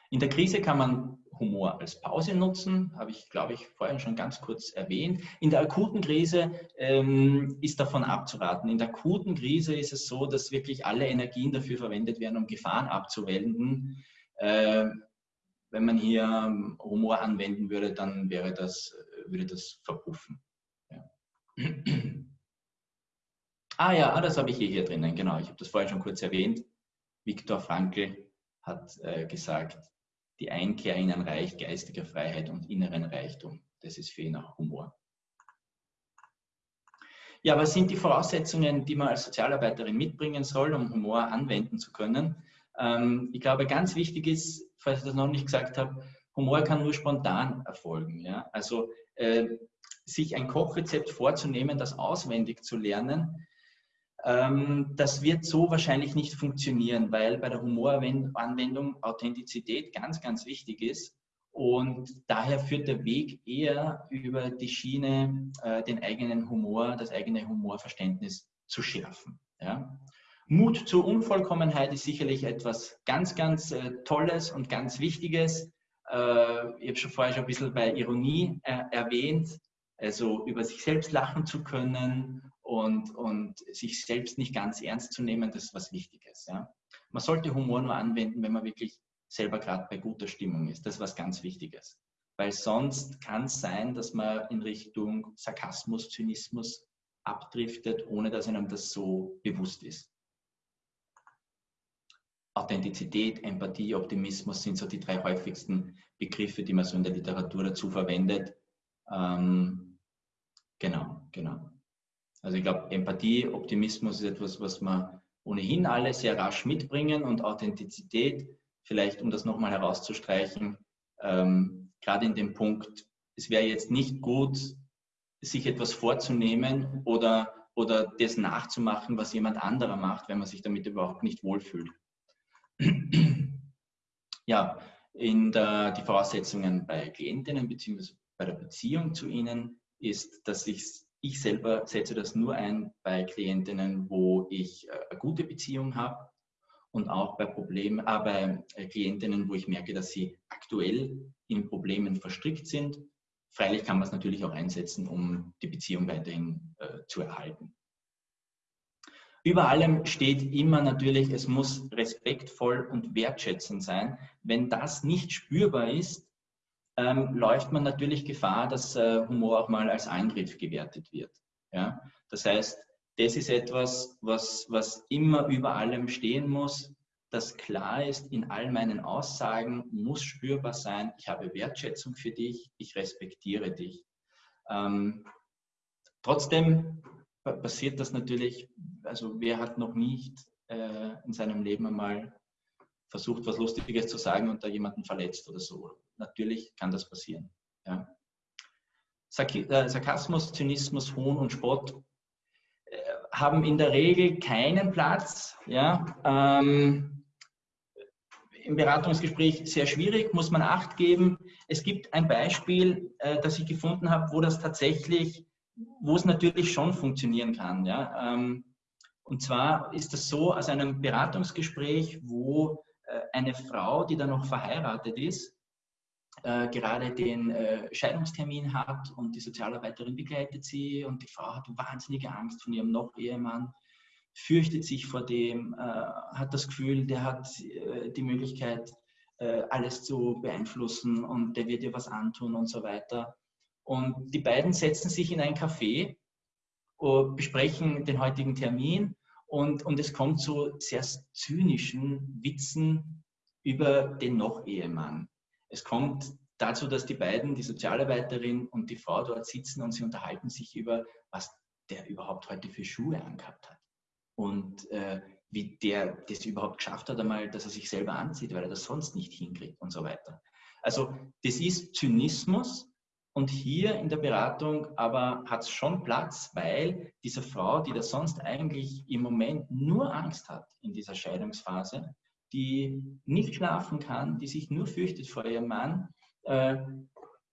In der Krise kann man Humor als Pause nutzen, habe ich, glaube ich, vorhin schon ganz kurz erwähnt. In der akuten Krise ähm, ist davon abzuraten. In der akuten Krise ist es so, dass wirklich alle Energien dafür verwendet werden, um Gefahren abzuwenden. Äh, wenn man hier Humor anwenden würde, dann wäre das, würde das verpuffen. Ja. ah ja, ah, das habe ich hier, hier drinnen, genau. Ich habe das vorhin schon kurz erwähnt. Viktor Frankl hat äh, gesagt, die Einkehr in ein Reich geistiger Freiheit und inneren Reichtum. Das ist für ihn auch Humor. Ja, was sind die Voraussetzungen, die man als Sozialarbeiterin mitbringen soll, um Humor anwenden zu können? Ähm, ich glaube, ganz wichtig ist, falls ich das noch nicht gesagt habe, Humor kann nur spontan erfolgen. Ja? Also äh, sich ein Kochrezept vorzunehmen, das auswendig zu lernen, ähm, das wird so wahrscheinlich nicht funktionieren, weil bei der Humoranwendung Authentizität ganz, ganz wichtig ist. Und daher führt der Weg eher über die Schiene, äh, den eigenen Humor, das eigene Humorverständnis zu schärfen. Ja? Mut zur Unvollkommenheit ist sicherlich etwas ganz, ganz äh, Tolles und ganz Wichtiges. Äh, ich habe schon vorher schon ein bisschen bei Ironie äh, erwähnt, also über sich selbst lachen zu können und, und sich selbst nicht ganz ernst zu nehmen, das ist was Wichtiges. Ja. Man sollte Humor nur anwenden, wenn man wirklich selber gerade bei guter Stimmung ist. Das ist was ganz Wichtiges. Weil sonst kann es sein, dass man in Richtung Sarkasmus, Zynismus abdriftet, ohne dass einem das so bewusst ist. Authentizität, Empathie, Optimismus sind so die drei häufigsten Begriffe, die man so in der Literatur dazu verwendet. Ähm, genau, genau. Also ich glaube, Empathie, Optimismus ist etwas, was wir ohnehin alle sehr rasch mitbringen und Authentizität, vielleicht um das nochmal herauszustreichen, ähm, gerade in dem Punkt, es wäre jetzt nicht gut, sich etwas vorzunehmen oder, oder das nachzumachen, was jemand anderer macht, wenn man sich damit überhaupt nicht wohlfühlt. Ja, in der, die Voraussetzungen bei Klientinnen bzw. bei der Beziehung zu ihnen ist, dass ich ich selber setze das nur ein bei Klientinnen, wo ich äh, eine gute Beziehung habe und auch bei Problemen, äh, bei äh, Klientinnen, wo ich merke, dass sie aktuell in Problemen verstrickt sind. Freilich kann man es natürlich auch einsetzen, um die Beziehung weiterhin äh, zu erhalten. Über allem steht immer natürlich, es muss respektvoll und wertschätzend sein. Wenn das nicht spürbar ist, ähm, läuft man natürlich Gefahr, dass äh, Humor auch mal als Angriff gewertet wird. Ja? Das heißt, das ist etwas, was, was immer über allem stehen muss, das klar ist, in all meinen Aussagen muss spürbar sein, ich habe Wertschätzung für dich, ich respektiere dich. Ähm, trotzdem passiert das natürlich, also wer hat noch nicht äh, in seinem Leben einmal versucht, was Lustiges zu sagen und da jemanden verletzt oder so. Natürlich kann das passieren. Ja. Äh, Sarkasmus, Zynismus, Hohn und Spott äh, haben in der Regel keinen Platz. Ja. Ähm, Im Beratungsgespräch sehr schwierig, muss man Acht geben. Es gibt ein Beispiel, äh, das ich gefunden habe, wo das tatsächlich, wo es natürlich schon funktionieren kann. Ja. Ähm, und zwar ist das so aus einem Beratungsgespräch, wo äh, eine Frau, die dann noch verheiratet ist, äh, gerade den äh, Scheidungstermin hat und die Sozialarbeiterin begleitet sie und die Frau hat wahnsinnige Angst von ihrem Noch-Ehemann, fürchtet sich vor dem, äh, hat das Gefühl, der hat die Möglichkeit, alles zu beeinflussen und der wird ihr was antun und so weiter. Und die beiden setzen sich in ein Café, besprechen den heutigen Termin und, und es kommt zu sehr zynischen Witzen über den Noch-Ehemann. Es kommt dazu, dass die beiden, die Sozialarbeiterin und die Frau dort sitzen und sie unterhalten sich über, was der überhaupt heute für Schuhe angehabt hat. Und äh, wie der das überhaupt geschafft hat, einmal, dass er sich selber anzieht, weil er das sonst nicht hinkriegt und so weiter. Also das ist Zynismus, und hier in der Beratung aber hat es schon Platz, weil diese Frau, die da sonst eigentlich im Moment nur Angst hat in dieser Scheidungsphase, die nicht schlafen kann, die sich nur fürchtet vor ihrem Mann, äh,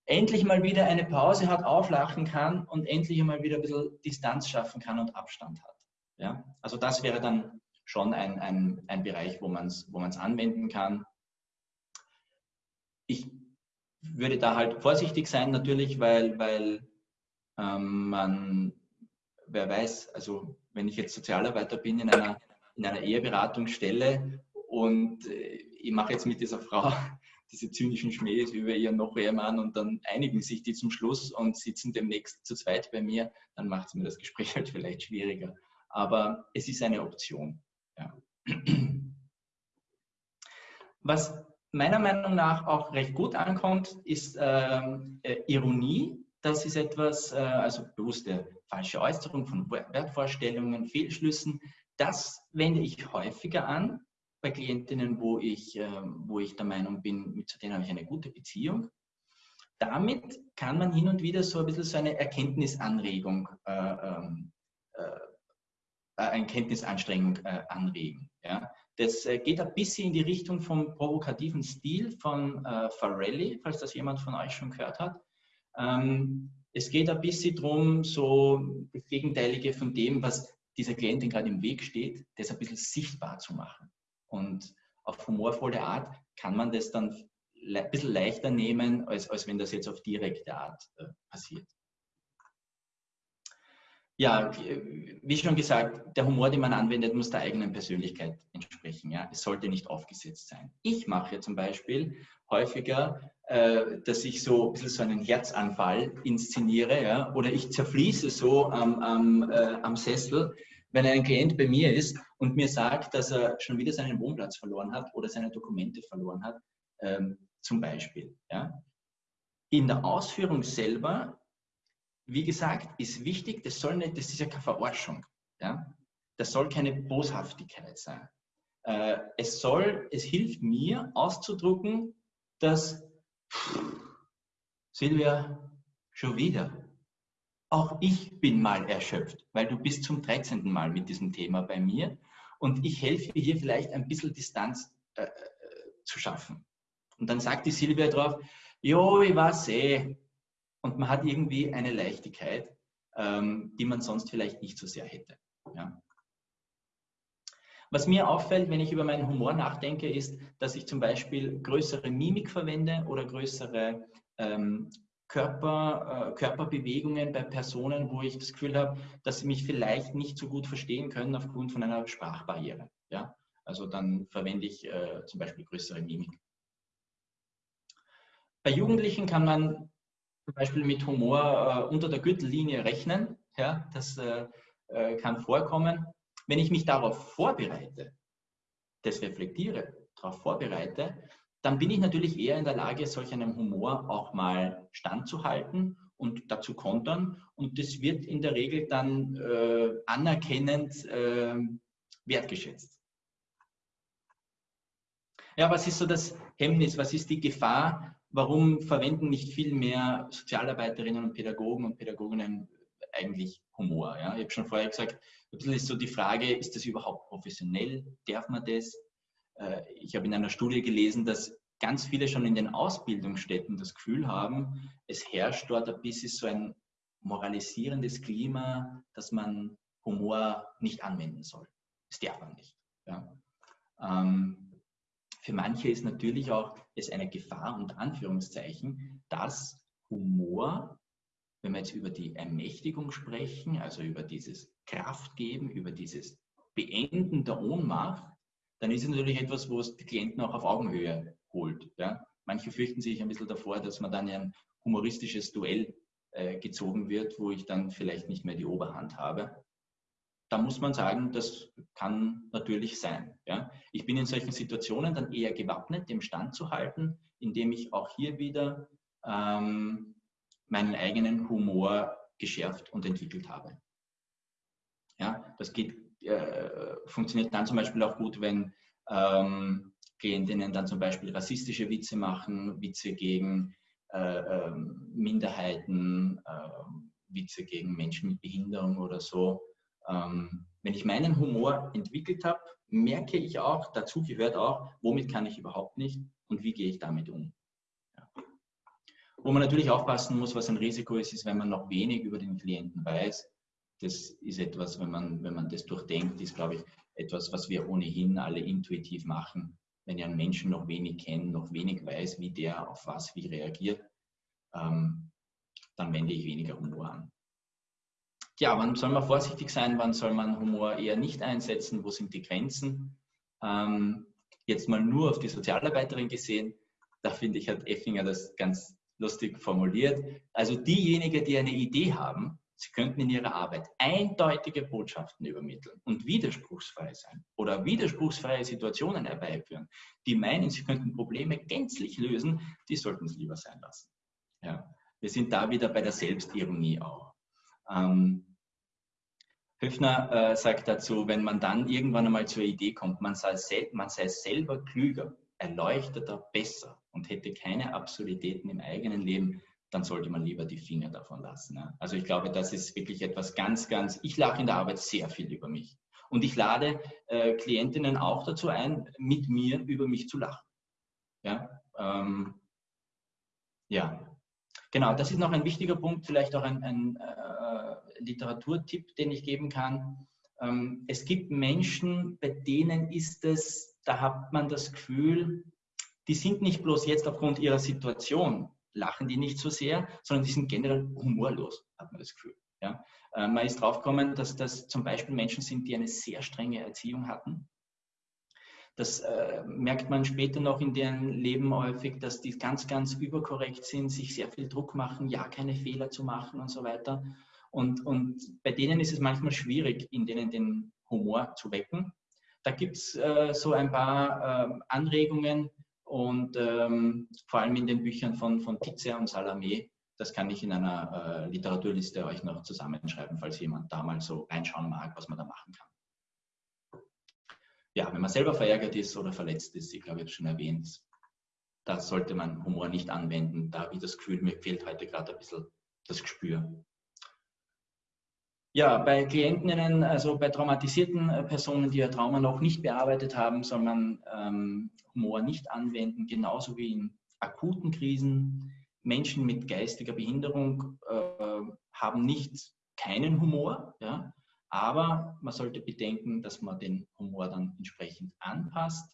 endlich mal wieder eine Pause hat, auflachen kann und endlich mal wieder ein bisschen Distanz schaffen kann und Abstand hat. Ja? Also das wäre dann schon ein, ein, ein Bereich, wo man es wo anwenden kann. ich würde da halt vorsichtig sein natürlich, weil, weil ähm, man, wer weiß, also wenn ich jetzt Sozialarbeiter bin in einer, in einer Eheberatungsstelle und äh, ich mache jetzt mit dieser Frau diese zynischen Schmähs über ihren noch Ehemann und dann einigen sich die zum Schluss und sitzen demnächst zu zweit bei mir, dann macht es mir das Gespräch halt vielleicht schwieriger. Aber es ist eine Option. Ja. Was meiner Meinung nach auch recht gut ankommt, ist ähm, äh, Ironie. Das ist etwas, äh, also bewusste falsche Äußerung von Wertvorstellungen, Fehlschlüssen. Das wende ich häufiger an bei Klientinnen, wo ich, äh, wo ich der Meinung bin, zu denen habe ich eine gute Beziehung. Damit kann man hin und wieder so ein bisschen so eine Erkenntnisanregung, äh, ähm, äh, eine Kenntnisanstrengung äh, anregen. Ja? Das äh, geht ein bisschen in die Richtung vom provokativen Stil von äh, Farelli, falls das jemand von euch schon gehört hat. Ähm, es geht ein bisschen darum, so das Gegenteilige von dem, was dieser Klientin gerade im Weg steht, das ein bisschen sichtbar zu machen. Und auf humorvolle Art kann man das dann ein bisschen leichter nehmen, als, als wenn das jetzt auf direkte Art äh, passiert. Ja, wie schon gesagt, der Humor, den man anwendet, muss der eigenen Persönlichkeit entsprechen. Ja? Es sollte nicht aufgesetzt sein. Ich mache zum Beispiel häufiger, äh, dass ich so ein bisschen so einen Herzanfall inszeniere ja? oder ich zerfließe so am, am, äh, am Sessel, wenn ein Klient bei mir ist und mir sagt, dass er schon wieder seinen Wohnplatz verloren hat oder seine Dokumente verloren hat, ähm, zum Beispiel. Ja? In der Ausführung selber wie gesagt, ist wichtig, das soll nicht, das ist ja keine Verarschung. Ja? Das soll keine Boshaftigkeit sein. Äh, es soll, es hilft mir auszudrucken, dass Silvia, schon wieder. Auch ich bin mal erschöpft, weil du bist zum 13. Mal mit diesem Thema bei mir und ich helfe hier vielleicht ein bisschen Distanz äh, äh, zu schaffen. Und dann sagt die Silvia drauf, jo, ich weiß eh, und man hat irgendwie eine Leichtigkeit, ähm, die man sonst vielleicht nicht so sehr hätte. Ja. Was mir auffällt, wenn ich über meinen Humor nachdenke, ist, dass ich zum Beispiel größere Mimik verwende oder größere ähm, Körper, äh, Körperbewegungen bei Personen, wo ich das Gefühl habe, dass sie mich vielleicht nicht so gut verstehen können aufgrund von einer Sprachbarriere. Ja? Also dann verwende ich äh, zum Beispiel größere Mimik. Bei Jugendlichen kann man zum Beispiel mit Humor äh, unter der Gürtellinie rechnen. Ja, das äh, äh, kann vorkommen. Wenn ich mich darauf vorbereite, das reflektiere, darauf vorbereite, dann bin ich natürlich eher in der Lage, solch einem Humor auch mal standzuhalten und dazu kontern. Und das wird in der Regel dann äh, anerkennend äh, wertgeschätzt. Ja, was ist so das Hemmnis? Was ist die Gefahr, warum verwenden nicht viel mehr Sozialarbeiterinnen und Pädagogen und Pädagoginnen eigentlich Humor? Ja? Ich habe schon vorher gesagt, ein ist so die Frage, ist das überhaupt professionell? Darf man das? Äh, ich habe in einer Studie gelesen, dass ganz viele schon in den Ausbildungsstätten das Gefühl haben, es herrscht dort ein bisschen so ein moralisierendes Klima, dass man Humor nicht anwenden soll. Das darf man nicht. Ja. Ähm, für manche ist natürlich auch es eine Gefahr und Anführungszeichen, dass Humor, wenn wir jetzt über die Ermächtigung sprechen, also über dieses Kraftgeben, über dieses Beenden der Ohnmacht, dann ist es natürlich etwas, wo es die Klienten auch auf Augenhöhe holt. Ja? Manche fürchten sich ein bisschen davor, dass man dann ein humoristisches Duell äh, gezogen wird, wo ich dann vielleicht nicht mehr die Oberhand habe da muss man sagen, das kann natürlich sein. Ja. Ich bin in solchen Situationen dann eher gewappnet, dem Stand zu halten, indem ich auch hier wieder ähm, meinen eigenen Humor geschärft und entwickelt habe. Ja, das geht, äh, funktioniert dann zum Beispiel auch gut, wenn ähm, Klientinnen dann zum Beispiel rassistische Witze machen, Witze gegen äh, äh, Minderheiten, ähm, Witze gegen Menschen mit Behinderung oder so. Ähm, wenn ich meinen Humor entwickelt habe, merke ich auch, dazu gehört auch, womit kann ich überhaupt nicht und wie gehe ich damit um. Ja. Wo man natürlich aufpassen muss, was ein Risiko ist, ist, wenn man noch wenig über den Klienten weiß. Das ist etwas, wenn man, wenn man das durchdenkt, ist, glaube ich, etwas, was wir ohnehin alle intuitiv machen. wenn ich einen Menschen noch wenig kenne, noch wenig weiß, wie der auf was wie reagiert, ähm, dann wende ich weniger Humor an. Ja, wann soll man vorsichtig sein, wann soll man Humor eher nicht einsetzen, wo sind die Grenzen? Ähm, jetzt mal nur auf die Sozialarbeiterin gesehen, da finde ich, hat Effinger das ganz lustig formuliert. Also diejenigen, die eine Idee haben, sie könnten in ihrer Arbeit eindeutige Botschaften übermitteln und widerspruchsfrei sein oder widerspruchsfreie Situationen herbeiführen, die meinen, sie könnten Probleme gänzlich lösen, die sollten es lieber sein lassen. Ja. Wir sind da wieder bei der Selbstironie auch. Ähm, Höfner äh, sagt dazu, wenn man dann irgendwann einmal zur Idee kommt, man sei, man sei selber klüger, erleuchteter, besser und hätte keine Absurditäten im eigenen Leben, dann sollte man lieber die Finger davon lassen. Ja. Also ich glaube, das ist wirklich etwas ganz, ganz, ich lache in der Arbeit sehr viel über mich. Und ich lade äh, Klientinnen auch dazu ein, mit mir über mich zu lachen. Ja, ähm, ja, Genau, das ist noch ein wichtiger Punkt, vielleicht auch ein, ein äh, Literaturtipp, den ich geben kann. Ähm, es gibt Menschen, bei denen ist es, da hat man das Gefühl, die sind nicht bloß jetzt aufgrund ihrer Situation, lachen die nicht so sehr, sondern die sind generell humorlos, hat man das Gefühl. Ja? Äh, man ist draufgekommen, dass das zum Beispiel Menschen sind, die eine sehr strenge Erziehung hatten das äh, merkt man später noch in deren Leben häufig, dass die ganz, ganz überkorrekt sind, sich sehr viel Druck machen, ja keine Fehler zu machen und so weiter. Und, und bei denen ist es manchmal schwierig, in denen den Humor zu wecken. Da gibt es äh, so ein paar äh, Anregungen und ähm, vor allem in den Büchern von, von Tizia und Salome. Das kann ich in einer äh, Literaturliste euch noch zusammenschreiben, falls jemand da mal so reinschauen mag, was man da machen kann ja, wenn man selber verärgert ist oder verletzt ist, ich glaube, ich habe es schon erwähnt, da sollte man Humor nicht anwenden. Da ich das Gefühl, mir fehlt heute gerade ein bisschen das Gespür. Ja, bei Klientinnen, also bei traumatisierten äh, Personen, die ihr Trauma noch nicht bearbeitet haben, soll man ähm, Humor nicht anwenden, genauso wie in akuten Krisen. Menschen mit geistiger Behinderung äh, haben nicht keinen Humor. Ja? Aber man sollte bedenken, dass man den Humor dann entsprechend anpasst.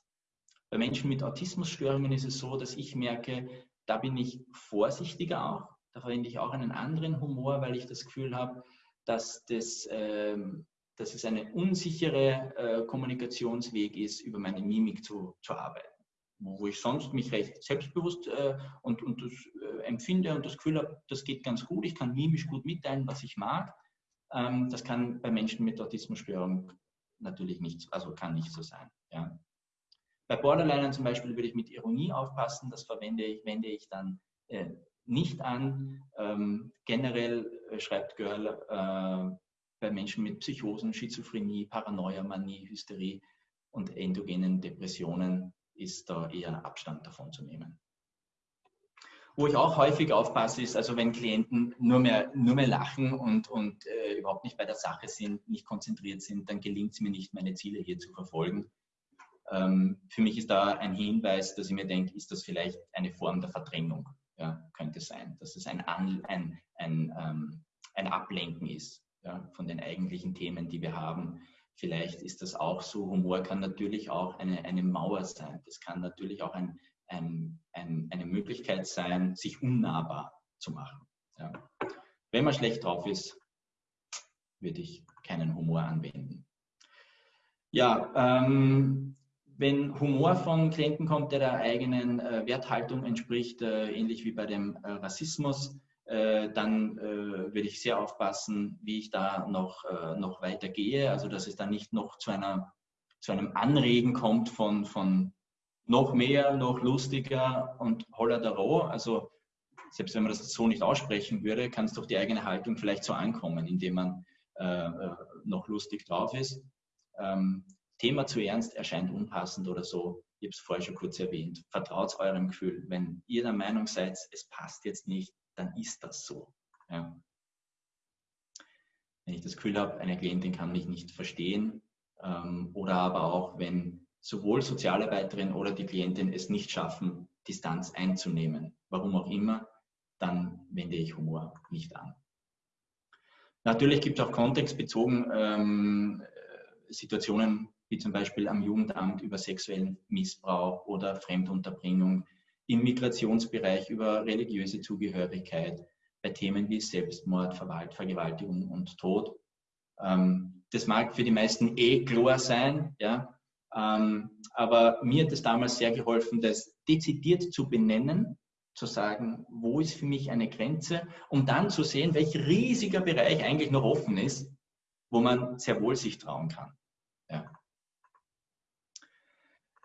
Bei Menschen mit Autismusstörungen ist es so, dass ich merke, da bin ich vorsichtiger auch. Da verwende ich auch einen anderen Humor, weil ich das Gefühl habe, dass, das, äh, dass es ein unsicherer äh, Kommunikationsweg ist, über meine Mimik zu, zu arbeiten. Wo ich sonst mich recht selbstbewusst äh, und, und das äh, empfinde und das Gefühl habe, das geht ganz gut. Ich kann mimisch gut mitteilen, was ich mag. Ähm, das kann bei Menschen mit Autismusstörung natürlich nicht, also kann nicht so sein. Ja. Bei Borderlinern zum Beispiel würde ich mit Ironie aufpassen, das verwende ich, wende ich dann äh, nicht an. Ähm, generell äh, schreibt Görl äh, bei Menschen mit Psychosen, Schizophrenie, Paranoia, Manie, Hysterie und endogenen Depressionen ist da eher Abstand davon zu nehmen. Wo ich auch häufig aufpasse, ist, also wenn Klienten nur mehr, nur mehr lachen und, und äh, überhaupt nicht bei der Sache sind, nicht konzentriert sind, dann gelingt es mir nicht, meine Ziele hier zu verfolgen. Ähm, für mich ist da ein Hinweis, dass ich mir denke, ist das vielleicht eine Form der Verdrängung? Ja, könnte sein, dass es ein, An, ein, ein, ähm, ein Ablenken ist ja, von den eigentlichen Themen, die wir haben. Vielleicht ist das auch so. Humor kann natürlich auch eine, eine Mauer sein. Das kann natürlich auch ein, ein, ein, eine Möglichkeit sein, sich unnahbar zu machen. Ja. Wenn man schlecht drauf ist, würde ich keinen Humor anwenden. Ja, ähm, wenn Humor von Klienten kommt, der der eigenen äh, Werthaltung entspricht, äh, ähnlich wie bei dem äh, Rassismus, äh, dann äh, würde ich sehr aufpassen, wie ich da noch, äh, noch weiter gehe. Also, dass es dann nicht noch zu, einer, zu einem Anregen kommt von, von noch mehr, noch lustiger und holler der Roh. Also selbst wenn man das so nicht aussprechen würde, kann es durch die eigene Haltung vielleicht so ankommen, indem man äh, äh, noch lustig drauf ist. Ähm, Thema zu ernst erscheint unpassend oder so. Ich habe es vorher schon kurz erwähnt. Vertraut eurem Gefühl. Wenn ihr der Meinung seid, es passt jetzt nicht, dann ist das so. Ja. Wenn ich das Gefühl habe, eine Klientin kann mich nicht verstehen ähm, oder aber auch, wenn sowohl Sozialarbeiterin oder die Klientin es nicht schaffen, Distanz einzunehmen, warum auch immer, dann wende ich Humor nicht an. Natürlich gibt es auch kontextbezogen ähm, Situationen, wie zum Beispiel am Jugendamt über sexuellen Missbrauch oder Fremdunterbringung, im Migrationsbereich über religiöse Zugehörigkeit, bei Themen wie Selbstmord, Vergewaltigung und Tod. Ähm, das mag für die meisten eh klar sein, ja, ähm, aber mir hat es damals sehr geholfen, das dezidiert zu benennen, zu sagen, wo ist für mich eine Grenze, um dann zu sehen, welch riesiger Bereich eigentlich noch offen ist, wo man sehr wohl sich trauen kann. Ja.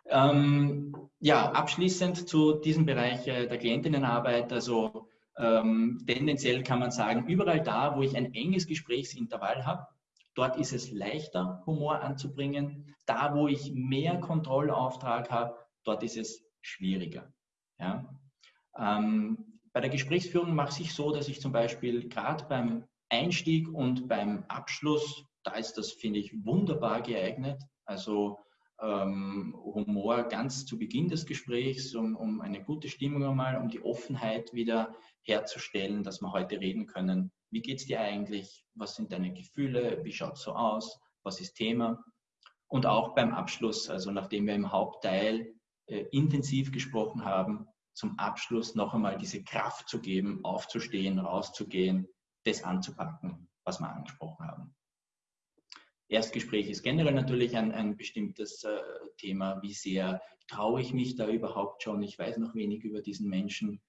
Ähm, ja, abschließend zu diesem Bereich äh, der Klientinnenarbeit. Also ähm, tendenziell kann man sagen, überall da, wo ich ein enges Gesprächsintervall habe, dort ist es leichter, Humor anzubringen. Da, wo ich mehr Kontrollauftrag habe, dort ist es schwieriger. Ja? Ähm, bei der Gesprächsführung mache ich so, dass ich zum Beispiel gerade beim Einstieg und beim Abschluss, da ist das, finde ich, wunderbar geeignet. Also ähm, Humor ganz zu Beginn des Gesprächs, um, um eine gute Stimmung einmal, um die Offenheit wieder herzustellen, dass wir heute reden können. Wie geht es dir eigentlich? Was sind deine Gefühle? Wie schaut es so aus? Was ist Thema? Und auch beim Abschluss, also nachdem wir im Hauptteil äh, intensiv gesprochen haben, zum Abschluss noch einmal diese Kraft zu geben, aufzustehen, rauszugehen, das anzupacken, was wir angesprochen haben. Erstgespräch ist generell natürlich ein, ein bestimmtes äh, Thema. Wie sehr traue ich mich da überhaupt schon? Ich weiß noch wenig über diesen Menschen.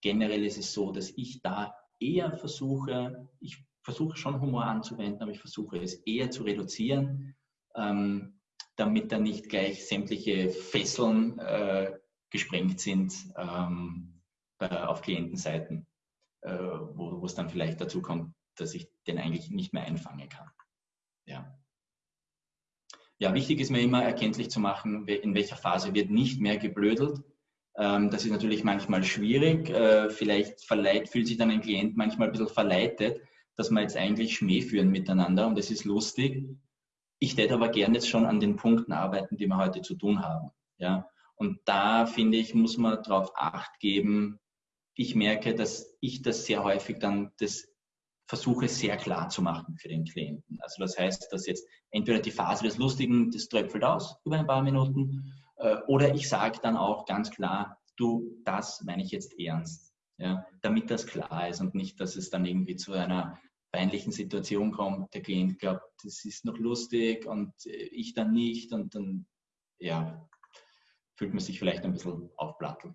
Generell ist es so, dass ich da eher versuche, ich versuche schon Humor anzuwenden, aber ich versuche es eher zu reduzieren, ähm, damit da nicht gleich sämtliche Fesseln äh, gesprengt sind ähm, auf Klientenseiten, äh, wo, es dann vielleicht dazu kommt, dass ich den eigentlich nicht mehr einfangen kann. Ja. ja, wichtig ist mir immer erkenntlich zu machen, in welcher Phase wird nicht mehr geblödelt. Ähm, das ist natürlich manchmal schwierig. Äh, vielleicht verleiht, fühlt sich dann ein Klient manchmal ein bisschen verleitet, dass wir jetzt eigentlich Schmäh führen miteinander und das ist lustig. Ich hätte aber gerne jetzt schon an den Punkten arbeiten, die wir heute zu tun haben. Ja, und da finde ich, muss man darauf Acht geben. Ich merke, dass ich das sehr häufig dann das versuche sehr klar zu machen für den Klienten. Also das heißt, dass jetzt entweder die Phase des Lustigen, das tröpfelt aus über ein paar Minuten, oder ich sage dann auch ganz klar, du, das meine ich jetzt ernst. Ja, damit das klar ist und nicht, dass es dann irgendwie zu einer peinlichen Situation kommt. Der Klient glaubt, das ist noch lustig und äh, ich dann nicht und dann, ja, fühlt man sich vielleicht ein bisschen aufplattelt.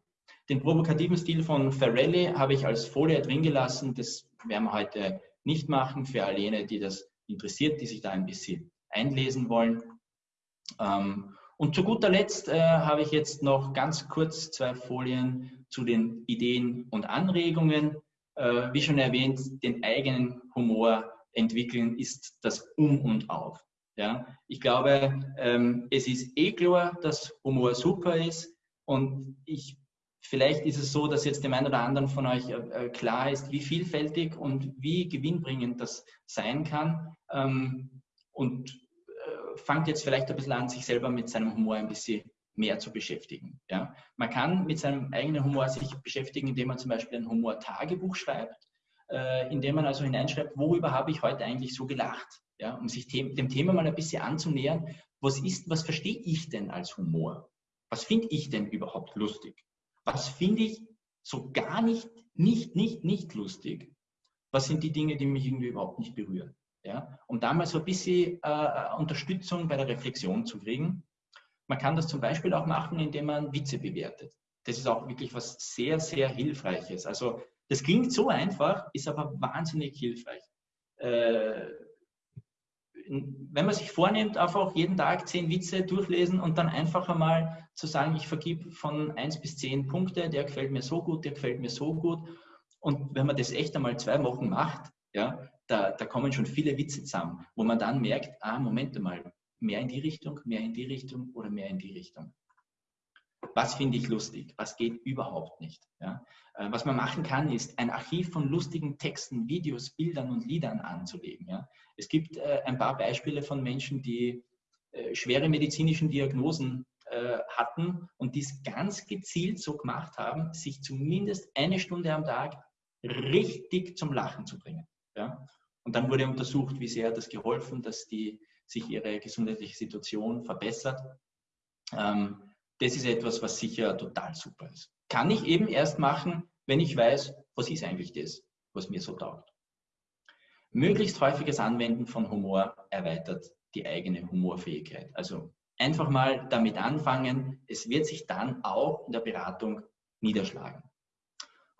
Den provokativen Stil von Ferrelli habe ich als Folie drin gelassen. Das werden wir heute nicht machen für all jene, die das interessiert, die sich da ein bisschen einlesen wollen. Ähm, und zu guter Letzt äh, habe ich jetzt noch ganz kurz zwei Folien zu den Ideen und Anregungen. Äh, wie schon erwähnt, den eigenen Humor entwickeln ist das Um und Auf. Ja, ich glaube, ähm, es ist eh klar, dass Humor super ist und ich, vielleicht ist es so, dass jetzt dem einen oder anderen von euch äh, äh klar ist, wie vielfältig und wie gewinnbringend das sein kann ähm, und fangt jetzt vielleicht ein bisschen an, sich selber mit seinem Humor ein bisschen mehr zu beschäftigen. Ja? Man kann mit seinem eigenen Humor sich beschäftigen, indem man zum Beispiel ein Humor-Tagebuch schreibt, äh, indem man also hineinschreibt, worüber habe ich heute eigentlich so gelacht ja, um sich dem Thema mal ein bisschen anzunähern. Was ist, was verstehe ich denn als Humor? Was finde ich denn überhaupt lustig? Was finde ich so gar nicht, nicht, nicht, nicht lustig? Was sind die Dinge, die mich irgendwie überhaupt nicht berühren? Ja, um da mal so ein bisschen äh, Unterstützung bei der Reflexion zu kriegen. Man kann das zum Beispiel auch machen, indem man Witze bewertet. Das ist auch wirklich was sehr, sehr Hilfreiches. Also das klingt so einfach, ist aber wahnsinnig hilfreich. Äh, wenn man sich vornimmt, einfach jeden Tag zehn Witze durchlesen und dann einfach einmal zu sagen, ich vergib von eins bis zehn Punkte, der gefällt mir so gut, der gefällt mir so gut. Und wenn man das echt einmal zwei Wochen macht, ja, da, da kommen schon viele Witze zusammen, wo man dann merkt, ah, Moment mal, mehr in die Richtung, mehr in die Richtung oder mehr in die Richtung. Was finde ich lustig? Was geht überhaupt nicht? Ja? Äh, was man machen kann, ist ein Archiv von lustigen Texten, Videos, Bildern und Liedern anzulegen. Ja? Es gibt äh, ein paar Beispiele von Menschen, die äh, schwere medizinischen Diagnosen hatten und dies ganz gezielt so gemacht haben, sich zumindest eine Stunde am Tag richtig zum Lachen zu bringen. Ja? Und dann wurde untersucht, wie sehr das geholfen, dass die sich ihre gesundheitliche Situation verbessert. Ähm, das ist etwas, was sicher total super ist. Kann ich eben erst machen, wenn ich weiß, was ist eigentlich das, was mir so taugt. Möglichst häufiges Anwenden von Humor erweitert die eigene Humorfähigkeit. Also einfach mal damit anfangen. Es wird sich dann auch in der Beratung niederschlagen.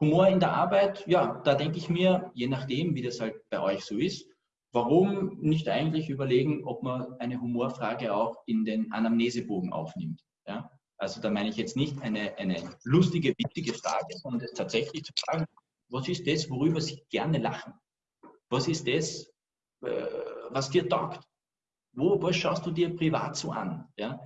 Humor in der Arbeit, ja, da denke ich mir, je nachdem, wie das halt bei euch so ist, warum nicht eigentlich überlegen, ob man eine Humorfrage auch in den Anamnesebogen aufnimmt. Ja? Also da meine ich jetzt nicht eine, eine lustige, witzige Frage, sondern tatsächlich zu fragen, was ist das, worüber Sie gerne lachen? Was ist das, äh, was dir taugt? Wo, was schaust du dir privat so an? Ja?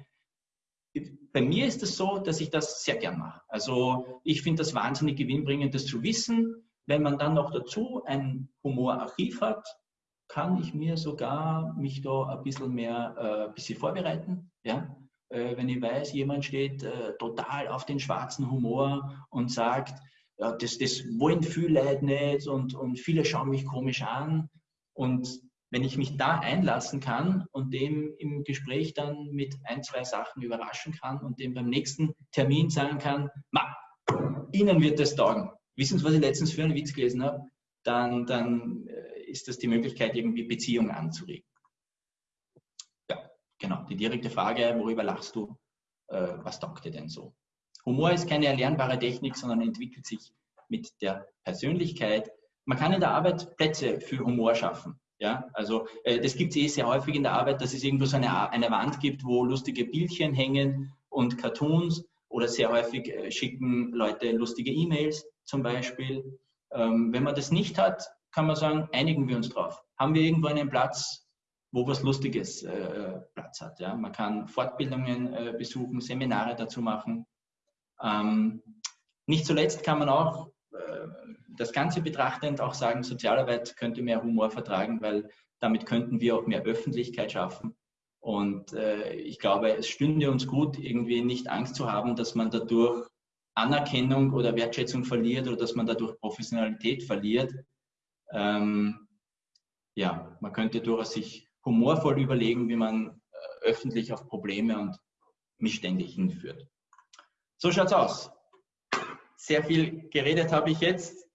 Bei mir ist es so, dass ich das sehr gern mache. Also ich finde das wahnsinnig gewinnbringend, das zu wissen. Wenn man dann noch dazu ein Humorarchiv hat, kann ich mir sogar mich da ein bisschen mehr äh, ein bisschen vorbereiten. Ja? Äh, wenn ich weiß, jemand steht äh, total auf den schwarzen Humor und sagt, ja, das, das wollen viele Leute nicht und, und viele schauen mich komisch an. Und wenn ich mich da einlassen kann und dem im Gespräch dann mit ein, zwei Sachen überraschen kann und dem beim nächsten Termin sagen kann, Ma, Ihnen wird das taugen. Wissen Sie, was ich letztens für einen Witz gelesen habe? Dann, dann äh, ist das die Möglichkeit, irgendwie Beziehungen anzuregen. Ja, genau. Die direkte Frage, worüber lachst du? Äh, was taugt dir denn so? Humor ist keine erlernbare Technik, sondern entwickelt sich mit der Persönlichkeit. Man kann in der Arbeit Plätze für Humor schaffen. Ja, also äh, das gibt es eh sehr häufig in der Arbeit, dass es irgendwo so eine, eine Wand gibt, wo lustige Bildchen hängen und Cartoons oder sehr häufig äh, schicken Leute lustige E-Mails zum Beispiel. Ähm, wenn man das nicht hat, kann man sagen, einigen wir uns drauf. Haben wir irgendwo einen Platz, wo was Lustiges äh, Platz hat. Ja? Man kann Fortbildungen äh, besuchen, Seminare dazu machen. Ähm, nicht zuletzt kann man auch das Ganze betrachtend auch sagen, Sozialarbeit könnte mehr Humor vertragen, weil damit könnten wir auch mehr Öffentlichkeit schaffen. Und äh, ich glaube, es stünde uns gut, irgendwie nicht Angst zu haben, dass man dadurch Anerkennung oder Wertschätzung verliert oder dass man dadurch Professionalität verliert. Ähm, ja, man könnte durchaus sich humorvoll überlegen, wie man äh, öffentlich auf Probleme und Missstände hinführt. So schaut's aus. Sehr viel geredet habe ich jetzt.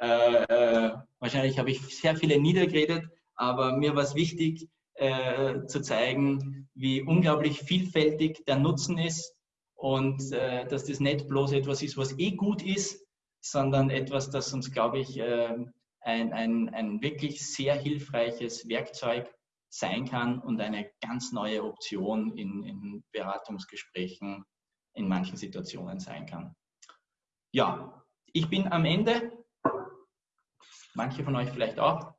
Äh, äh, wahrscheinlich habe ich sehr viele niedergeredet, aber mir war es wichtig äh, zu zeigen, wie unglaublich vielfältig der Nutzen ist und äh, dass das nicht bloß etwas ist, was eh gut ist, sondern etwas, das uns, glaube ich, äh, ein, ein, ein wirklich sehr hilfreiches Werkzeug sein kann und eine ganz neue Option in, in Beratungsgesprächen in manchen Situationen sein kann. Ja, ich bin am Ende Manche von euch vielleicht auch.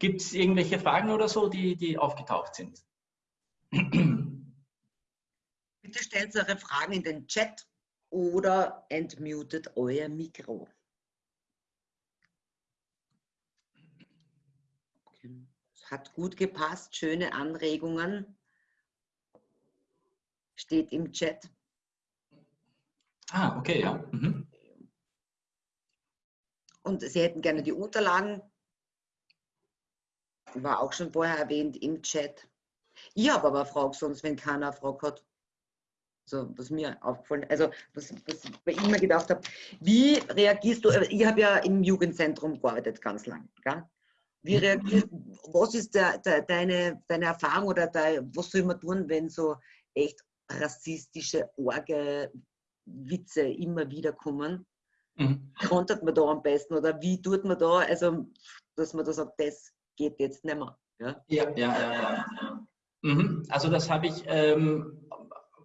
Gibt es irgendwelche Fragen oder so, die, die aufgetaucht sind? Bitte stellt eure Fragen in den Chat oder entmutet euer Mikro. Hat gut gepasst, schöne Anregungen. Steht im Chat. Ah, okay, ja. Mhm und Sie hätten gerne die Unterlagen. War auch schon vorher erwähnt im Chat. Ich habe aber Frage, sonst wenn keiner eine Frage hat. So, was mir aufgefallen also was, was ich immer gedacht habe, wie reagierst du, ich habe ja im Jugendzentrum gearbeitet ganz lang, gell? Wie mhm. reagierst was ist der, der, deine, deine Erfahrung oder dein, was soll man tun, wenn so echt rassistische, orge Witze immer wieder kommen? mhm. kontert man da am besten oder wie tut man da, also dass man da sagt, das geht jetzt nicht mehr. Ja, ja, ja. ja, ja. Mhm. Also das habe ich ähm,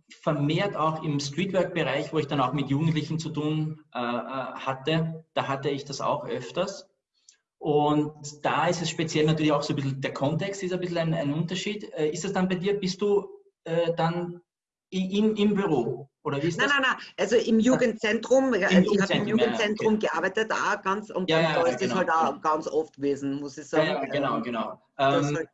vermehrt auch im Streetwork-Bereich, wo ich dann auch mit Jugendlichen zu tun äh, äh, hatte, da hatte ich das auch öfters. Und da ist es speziell natürlich auch so ein bisschen, der Kontext ist ein bisschen ein, ein Unterschied. Äh, ist das dann bei dir, bist du äh, dann im, im Büro? Oder wie ist nein, das? nein, nein. Also im Jugendzentrum, Im also ich habe im Jugendzentrum ja, okay. gearbeitet, auch ganz, und, ja, ja, da ist genau. das halt auch ganz oft gewesen, muss ich sagen. Ja, genau, genau. Ähm, halt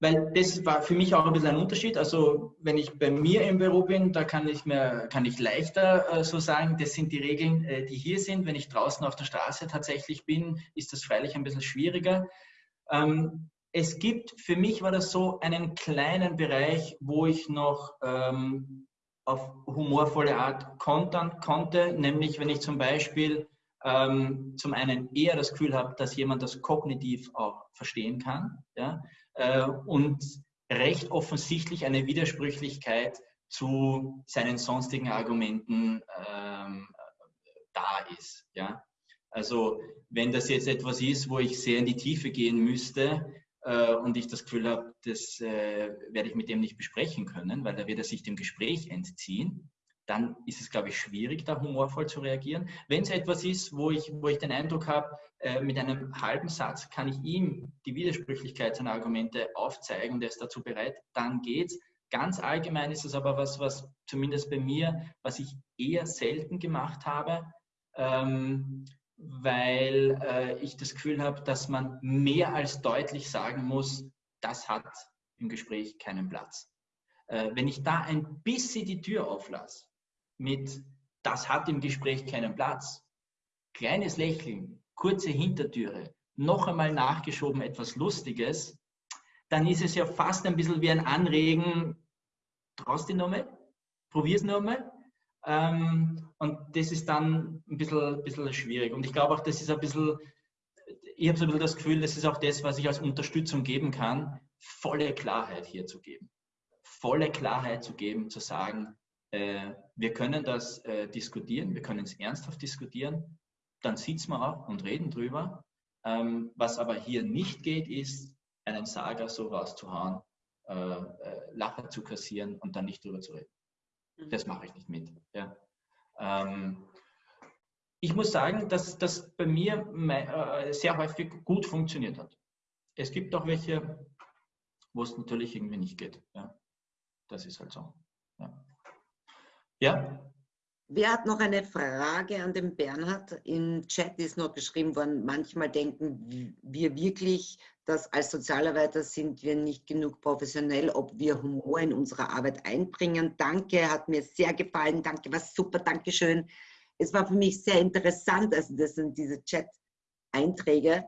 weil das war für mich auch ein bisschen ein Unterschied. Also wenn ich bei mir im Büro bin, da kann ich mir kann ich leichter äh, so sagen, das sind die Regeln, äh, die hier sind. Wenn ich draußen auf der Straße tatsächlich bin, ist das freilich ein bisschen schwieriger. Ähm, es gibt, für mich war das so einen kleinen Bereich, wo ich noch ähm, auf humorvolle Art kontern konnte, nämlich wenn ich zum Beispiel ähm, zum einen eher das Gefühl habe, dass jemand das kognitiv auch verstehen kann ja, äh, und recht offensichtlich eine Widersprüchlichkeit zu seinen sonstigen Argumenten ähm, da ist. Ja. Also wenn das jetzt etwas ist, wo ich sehr in die Tiefe gehen müsste äh, und ich das Gefühl habe, das äh, werde ich mit dem nicht besprechen können, weil da wird er sich dem Gespräch entziehen, dann ist es, glaube ich, schwierig, da humorvoll zu reagieren. Wenn es etwas ist, wo ich, wo ich den Eindruck habe, äh, mit einem halben Satz kann ich ihm die Widersprüchlichkeit seiner Argumente aufzeigen und er ist dazu bereit, dann geht's. Ganz allgemein ist es aber was, was zumindest bei mir, was ich eher selten gemacht habe, ähm, weil äh, ich das Gefühl habe, dass man mehr als deutlich sagen muss, das hat im Gespräch keinen Platz. Äh, wenn ich da ein bisschen die Tür auflasse, mit das hat im Gespräch keinen Platz. Kleines Lächeln, kurze Hintertüre, noch einmal nachgeschoben etwas Lustiges, dann ist es ja fast ein bisschen wie ein Anregen, traust dich nochmal, probier's nochmal. Ähm, und das ist dann ein bisschen, bisschen schwierig. Und ich glaube auch, das ist ein bisschen, ich habe so ein bisschen das Gefühl, das ist auch das, was ich als Unterstützung geben kann, volle Klarheit hier zu geben. Volle Klarheit zu geben, zu sagen, äh, wir können das äh, diskutieren, wir können es ernsthaft diskutieren, dann sitzen wir auch und reden drüber. Ähm, was aber hier nicht geht, ist, einen Sager so rauszuhauen, äh, äh, Lacher zu kassieren und dann nicht drüber zu reden. Mhm. Das mache ich nicht mit. Ja. Ähm, ich muss sagen, dass das bei mir äh, sehr häufig gut funktioniert hat. Es gibt auch welche, wo es natürlich irgendwie nicht geht. Ja. Das ist halt so. Ja. Ja. Wer hat noch eine Frage an den Bernhard? Im Chat ist noch geschrieben worden, manchmal denken wir wirklich, dass als Sozialarbeiter sind wir nicht genug professionell, ob wir Humor in unsere Arbeit einbringen. Danke, hat mir sehr gefallen. Danke, war super, danke schön. Es war für mich sehr interessant, also das sind diese Chat-Einträge.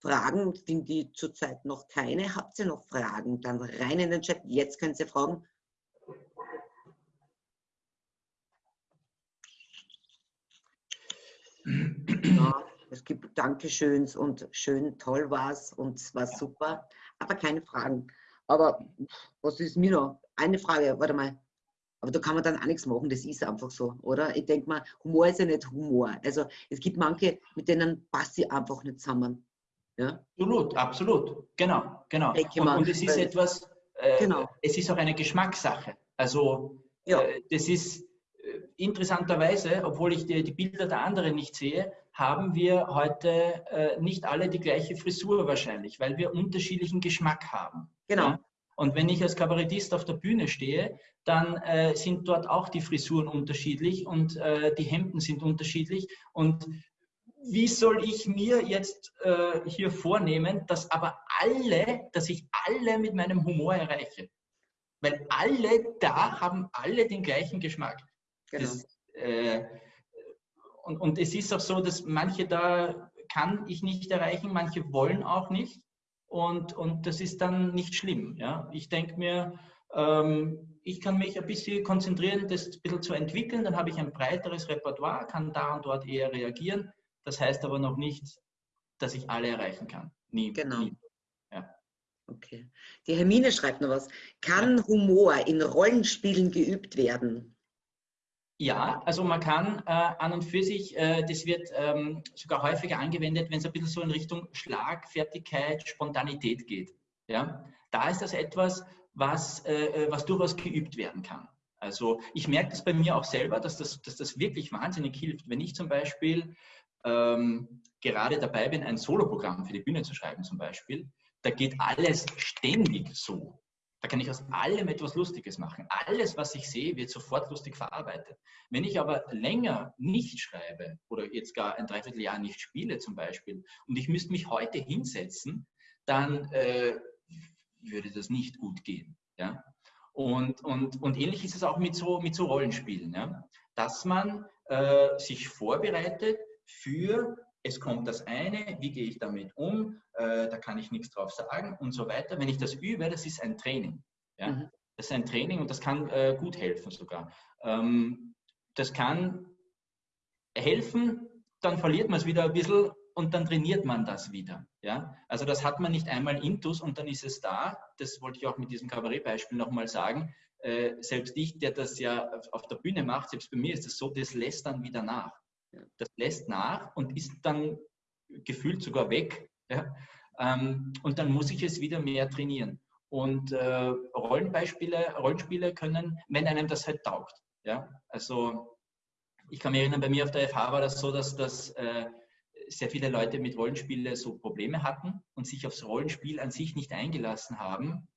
Fragen, finde ich zurzeit noch keine. Habt ihr noch Fragen? Dann rein in den Chat. Jetzt können Sie fragen. Ja, es gibt Dankeschöns und schön, toll war's und es war super, aber keine Fragen. Aber was ist mir noch? Eine Frage, warte mal. Aber da kann man dann auch nichts machen, das ist einfach so, oder? Ich denke mal, Humor ist ja nicht Humor. Also es gibt manche, mit denen passt sie einfach nicht zusammen. Ja? Absolut, absolut. Genau, genau. Und, und, es ist etwas, äh, genau. es ist auch eine Geschmackssache. Also ja. äh, das ist, interessanterweise, obwohl ich die, die, Bilder der anderen nicht sehe, haben wir heute äh, nicht alle die gleiche Frisur wahrscheinlich, weil wir unterschiedlichen Geschmack haben. Genau. Ja? Und wenn ich als Kabarettist auf der Bühne stehe, dann äh, sind dort auch die Frisuren unterschiedlich und äh, die Hemden sind unterschiedlich. Und wie soll ich mir jetzt äh, hier vornehmen, dass aber alle, dass ich alle mit meinem Humor erreiche? Weil alle da haben alle den gleichen Geschmack. Genau. Das, äh, und, und es ist auch so, dass manche da kann ich nicht erreichen, manche wollen auch nicht. Und, und das ist dann nicht schlimm. Ja? Ich denke mir, ähm, ich kann mich ein bisschen konzentrieren, das ein bisschen zu entwickeln, dann habe ich ein breiteres Repertoire, kann da und dort eher reagieren. Das heißt aber noch nicht, dass ich alle erreichen kann. Nie. Genau. Nie. Ja. Okay. Die Hermine schreibt noch was. Kann ja. Humor in Rollenspielen geübt werden? Ja, also man kann äh, an und für sich, äh, das wird ähm, sogar häufiger angewendet, wenn es ein bisschen so in Richtung Schlagfertigkeit, Spontanität geht. Ja? Da ist das etwas, was, äh, äh, was durchaus geübt werden kann. Also ich merke das bei mir auch selber, dass das, dass das wirklich wahnsinnig hilft. Wenn ich zum Beispiel ähm, gerade dabei bin, ein Soloprogramm für die Bühne zu schreiben zum Beispiel, da geht alles ständig so. Da kann ich aus allem etwas Lustiges machen. Alles, was ich sehe, wird sofort lustig verarbeitet. Wenn ich aber länger nicht schreibe oder jetzt gar ein Dreivierteljahr nicht spiele zum Beispiel und ich müsste mich heute hinsetzen, dann äh, würde das nicht gut gehen. Ja? Und, und, und ähnlich ist es auch mit so, mit so Rollenspielen, ja? dass man äh, sich vorbereitet für, es kommt das eine, wie gehe ich damit um, äh, da kann ich nichts drauf sagen und so weiter. Wenn ich das übe, das ist ein Training. Ja? Mhm. Das ist ein Training und das kann äh, gut helfen sogar. Ähm, das kann helfen, dann verliert man es wieder ein bisschen und dann trainiert man das wieder. Ja? Also das hat man nicht einmal intus und dann ist es da. Das wollte ich auch mit diesem Kabarettbeispiel nochmal sagen. Äh, selbst ich, der das ja auf der Bühne macht, selbst bei mir ist es so, das lässt dann wieder nach. Das lässt nach und ist dann gefühlt sogar weg. Ja? Ähm, und dann muss ich es wieder mehr trainieren. Und äh, Rollenbeispiele, Rollenspiele können, wenn einem das halt taugt. Ja? Also ich kann mich erinnern, bei mir auf der FH war das so, dass das äh, sehr viele Leute mit Rollenspiele so Probleme hatten und sich aufs Rollenspiel an sich nicht eingelassen haben,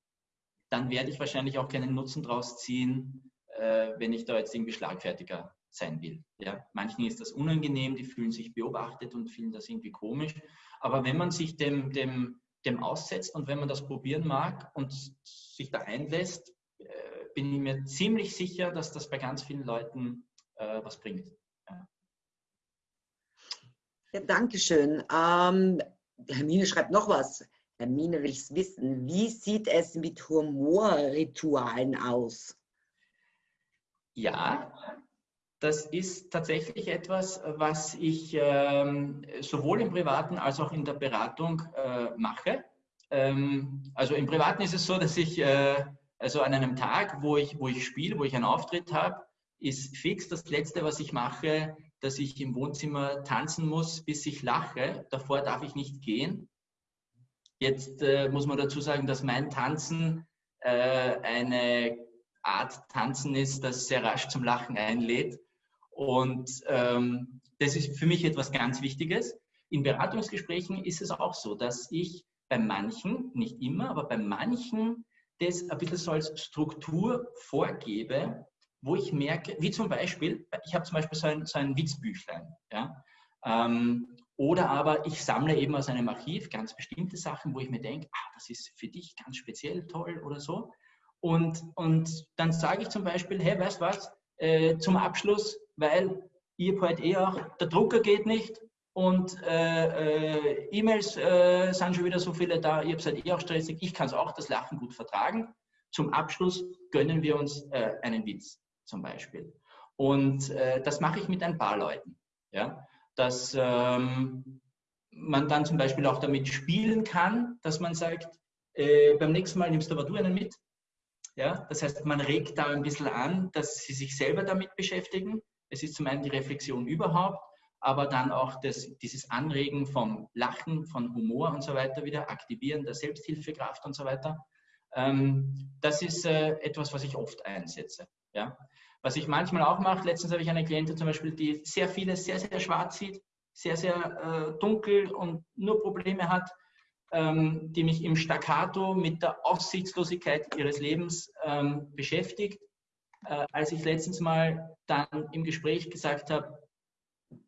dann werde ich wahrscheinlich auch keinen Nutzen draus ziehen, äh, wenn ich da jetzt irgendwie Schlagfertiger sein will. Ja? Manchen ist das unangenehm, die fühlen sich beobachtet und finden das irgendwie komisch. Aber wenn man sich dem, dem, dem aussetzt und wenn man das probieren mag und sich da einlässt, äh, bin ich mir ziemlich sicher, dass das bei ganz vielen Leuten äh, was bringt. Ja, Dankeschön. Ähm, Hermine schreibt noch was. Hermine will es wissen. Wie sieht es mit Humorritualen aus? Ja, das ist tatsächlich etwas, was ich ähm, sowohl im Privaten als auch in der Beratung äh, mache. Ähm, also im Privaten ist es so, dass ich äh, also an einem Tag, wo ich, wo ich spiele, wo ich einen Auftritt habe, ist fix das Letzte, was ich mache, dass ich im Wohnzimmer tanzen muss, bis ich lache. Davor darf ich nicht gehen. Jetzt äh, muss man dazu sagen, dass mein Tanzen äh, eine Art Tanzen ist, das sehr rasch zum Lachen einlädt. Und ähm, das ist für mich etwas ganz Wichtiges. In Beratungsgesprächen ist es auch so, dass ich bei manchen, nicht immer, aber bei manchen das ein bisschen so als Struktur vorgebe, wo ich merke, wie zum Beispiel, ich habe zum Beispiel so ein, so ein Witzbüchlein, ja, ähm, oder aber ich sammle eben aus einem Archiv ganz bestimmte Sachen, wo ich mir denke, ah, das ist für dich ganz speziell toll oder so. Und, und dann sage ich zum Beispiel, hey, weißt du was, äh, zum Abschluss, weil ihr habt halt eh auch, der Drucker geht nicht und äh, äh, E-Mails äh, sind schon wieder so viele da, ihr halt eh auch stressig, ich kann es auch das Lachen gut vertragen. Zum Abschluss gönnen wir uns äh, einen Witz zum Beispiel. Und äh, das mache ich mit ein paar Leuten. Ja? Dass ähm, man dann zum Beispiel auch damit spielen kann, dass man sagt, äh, beim nächsten Mal nimmst du aber du einen mit. Ja? Das heißt, man regt da ein bisschen an, dass sie sich selber damit beschäftigen. Es ist zum einen die Reflexion überhaupt, aber dann auch das, dieses Anregen vom Lachen, von Humor und so weiter wieder, Aktivieren der Selbsthilfekraft und so weiter. Ähm, das ist äh, etwas, was ich oft einsetze. Ja? Was ich manchmal auch mache, letztens habe ich eine Klientin zum Beispiel, die sehr vieles sehr, sehr schwarz sieht, sehr, sehr äh, dunkel und nur Probleme hat, ähm, die mich im Staccato mit der Aussichtslosigkeit ihres Lebens ähm, beschäftigt. Äh, als ich letztens mal dann im Gespräch gesagt habe,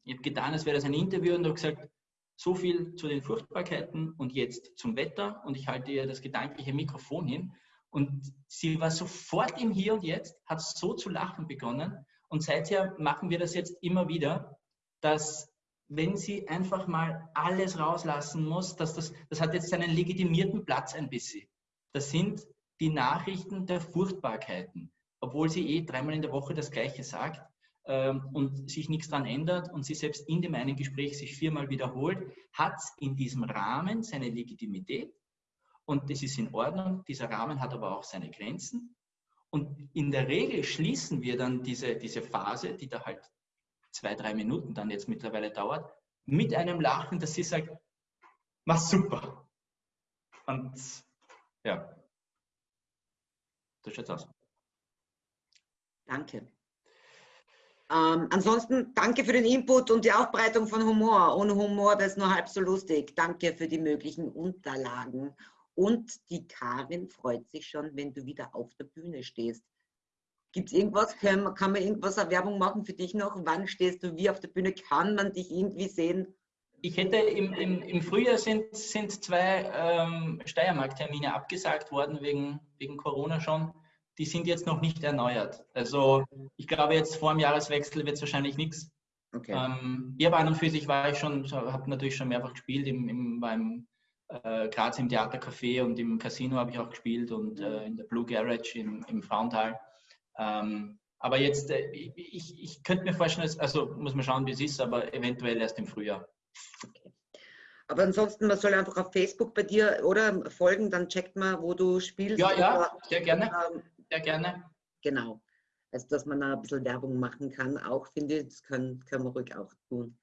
ich habe getan, als wäre das ein Interview und habe gesagt, so viel zu den Furchtbarkeiten und jetzt zum Wetter und ich halte ihr das gedankliche Mikrofon hin und sie war sofort im Hier und Jetzt, hat so zu lachen begonnen. Und seither machen wir das jetzt immer wieder, dass wenn sie einfach mal alles rauslassen muss, dass das, das hat jetzt seinen legitimierten Platz ein bisschen. Das sind die Nachrichten der Furchtbarkeiten, obwohl sie eh dreimal in der Woche das Gleiche sagt ähm, und sich nichts daran ändert und sie selbst in dem einen Gespräch sich viermal wiederholt, hat in diesem Rahmen seine Legitimität und das ist in Ordnung. Dieser Rahmen hat aber auch seine Grenzen. Und in der Regel schließen wir dann diese, diese Phase, die da halt zwei, drei Minuten dann jetzt mittlerweile dauert, mit einem Lachen, dass sie sagt, mach super. Und ja, das schaut aus. Danke. Ähm, ansonsten danke für den Input und die Aufbereitung von Humor. Ohne Humor wäre es nur halb so lustig. Danke für die möglichen Unterlagen. Und die Karin freut sich schon, wenn du wieder auf der Bühne stehst. Gibt es irgendwas? Kann, kann man irgendwas eine Werbung machen für dich noch? Wann stehst du wie auf der Bühne? Kann man dich irgendwie sehen? ich hätte im, im, im Frühjahr sind, sind zwei ähm, Steiermark-Termine abgesagt worden wegen, wegen Corona schon. Die sind jetzt noch nicht erneuert. Also ich glaube, jetzt vor dem Jahreswechsel wird es wahrscheinlich nichts. Okay. Ähm, ich habe an und für sich war ich schon, habe natürlich schon mehrfach gespielt, im, im, beim äh, Graz im Theatercafé und im Casino habe ich auch gespielt und äh, in der Blue Garage im, im Frauental. Ähm, aber jetzt, äh, ich, ich könnte mir vorstellen, also muss man schauen, wie es ist, aber eventuell erst im Frühjahr. Okay. Aber ansonsten, man soll einfach auf Facebook bei dir oder folgen, dann checkt man, wo du spielst. Ja, ja, sehr gerne. Sehr gerne. Genau. Also, dass man da ein bisschen Werbung machen kann, auch finde ich, das können, können wir ruhig auch tun.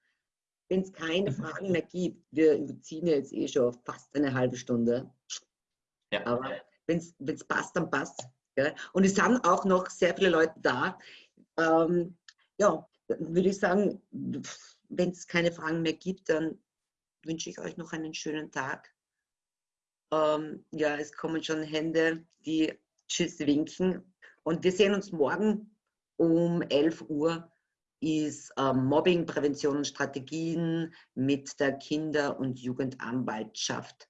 Wenn es keine mhm. Fragen mehr gibt, wir überziehen jetzt eh schon fast eine halbe Stunde. Ja. Aber wenn es passt, dann passt. Ja? Und es sind auch noch sehr viele Leute da. Ähm, ja, würde ich sagen, wenn es keine Fragen mehr gibt, dann wünsche ich euch noch einen schönen Tag. Ähm, ja, es kommen schon Hände, die Tschüss winken. Und wir sehen uns morgen um 11 Uhr ist ähm, Mobbing, Prävention und Strategien mit der Kinder- und Jugendanwaltschaft.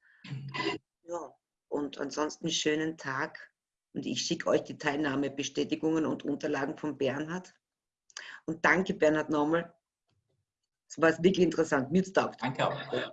Ja, und ansonsten schönen Tag. Und ich schicke euch die Teilnahmebestätigungen und Unterlagen von Bernhard. Und danke, Bernhard, nochmal. Es war wirklich interessant. Mir Danke auch.